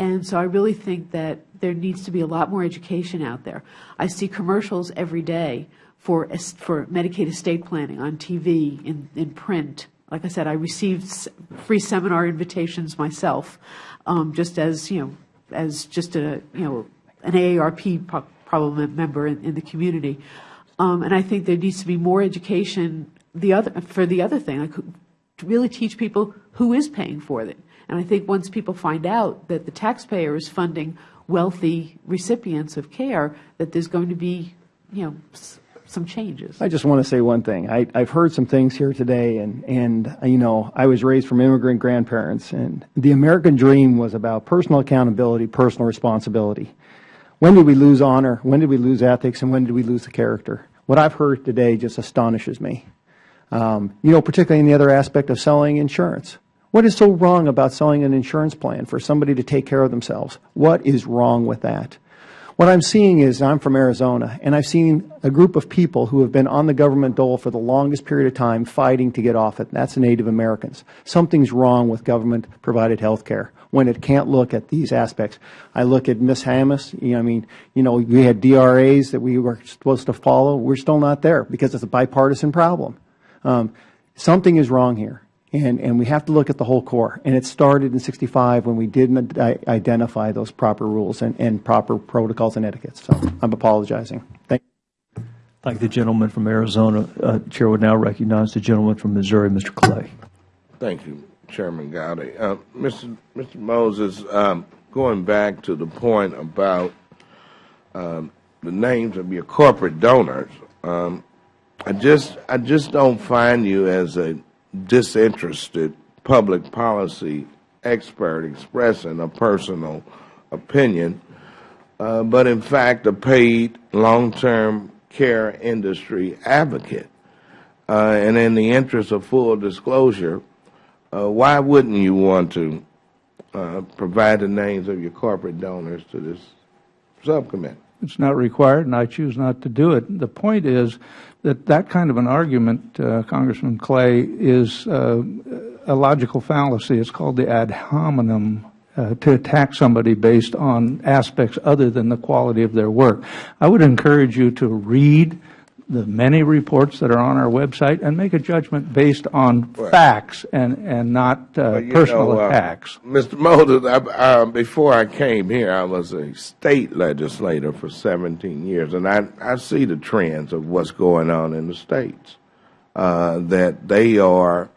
And so I really think that there needs to be a lot more education out there. I see commercials every day for for Medicaid estate planning on TV, in, in print. Like I said, I received free seminar invitations myself, um, just as you know, as just a you know an AARP problem member in, in the community. Um, and I think there needs to be more education the other, for the other thing, like, to really teach people who is paying for it. And I think once people find out that the taxpayer is funding wealthy recipients of care, that there's going to be, you know, some changes. I just want to say one thing. I, have heard some things here today, and, and, you know, I was raised from immigrant grandparents, and the American dream was about personal accountability, personal responsibility. When did we lose honor? When did we lose ethics? And when did we lose the character? What I've heard today just astonishes me. Um, you know, particularly in the other aspect of selling insurance. What is so wrong about selling an insurance plan for somebody to take care of themselves? What is wrong with that? What I'm seeing is, I'm from Arizona, and I've seen a group of people who have been on the government dole for the longest period of time fighting to get off it. That's Native Americans. Something's wrong with government-provided health care when it can't look at these aspects. I look at Ms. Hamos, you know, I mean, you know, we had DRAs that we were supposed to follow. We're still not there because it's a bipartisan problem. Um, something is wrong here. And, and we have to look at the whole core. And it started in 65 when we didn't identify those proper rules and, and proper protocols and etiquettes. So I'm apologizing. Thank you. Thank the gentleman from Arizona. Uh, Chair would now recognize the gentleman from Missouri, Mr. Clay. Thank you, Chairman Gowdy. Uh, Mr. Mr. Moses, um, going back to the point about um, the names of your corporate donors, um, I just I just don't find you as a disinterested public policy expert expressing a personal opinion, uh, but in fact a paid long-term care industry advocate. Uh, and in the interest of full disclosure, uh, why wouldn't you want to uh, provide the names of your corporate donors to this subcommittee? It's not required, and I choose not to do it. The point is that that kind of an argument, uh, Congressman Clay, is uh, a logical fallacy. It's called the ad hominem uh, to attack somebody based on aspects other than the quality of their work. I would encourage you to read the many reports that are on our website and make a judgment based on facts and, and not uh, personal know, uh, attacks. Mr. Moses, I, uh, before I came here, I was a state legislator for 17 years, and I, I see the trends of what's going on in the states, uh, that they are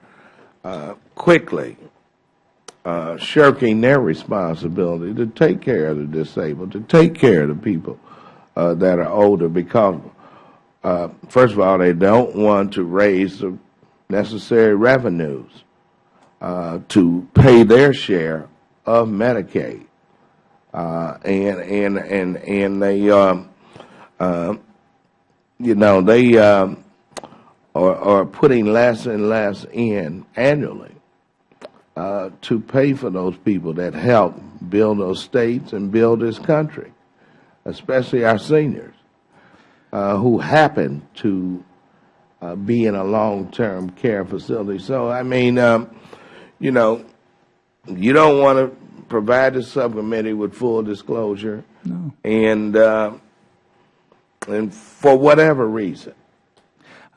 uh, quickly uh, shirking their responsibility to take care of the disabled, to take care of the people that are older because uh, first of all, they don't want to raise the necessary revenues uh, to pay their share of Medicaid, uh, and and and and they, um, uh, you know, they um, are, are putting less and less in annually uh, to pay for those people that help build those states and build this country, especially our seniors who happen to uh, be in a long-term care facility. So, I mean, um, you know, you don't want to provide the subcommittee with full disclosure. No. And, uh, and for whatever reason.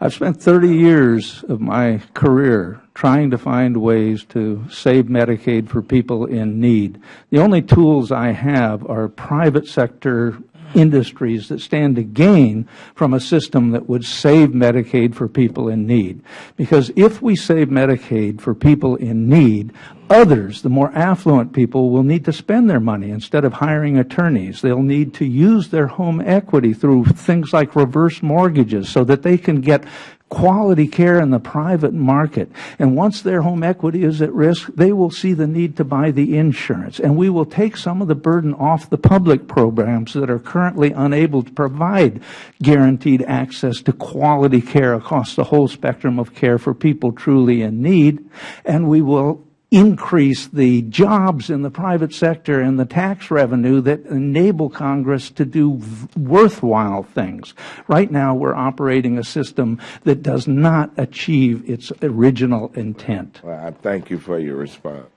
I've spent 30 years of my career trying to find ways to save Medicaid for people in need. The only tools I have are private sector industries that stand to gain from a system that would save Medicaid for people in need. Because if we save Medicaid for people in need, others, the more affluent people, will need to spend their money instead of hiring attorneys. They'll need to use their home equity through things like reverse mortgages so that they can get quality care in the private market. And once their home equity is at risk, they will see the need to buy the insurance. And we will take some of the burden off the public programs that are currently unable to provide guaranteed access to quality care across the whole spectrum of care for people truly in need. And we will increase the jobs in the private sector and the tax revenue that enable Congress to do worthwhile things. Right now, we are operating a system that does not achieve its original intent. Well, I thank you for your response.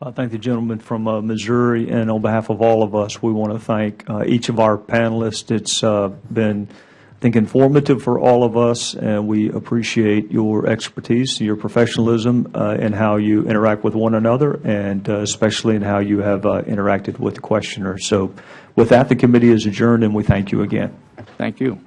I thank the gentleman from uh, Missouri, and on behalf of all of us, we want to thank uh, each of our panelists. It's uh, been I think, informative for all of us, and we appreciate your expertise, your professionalism, uh, and how you interact with one another, and uh, especially in how you have uh, interacted with the questioner. So with that, the committee is adjourned, and we thank you again. Thank you.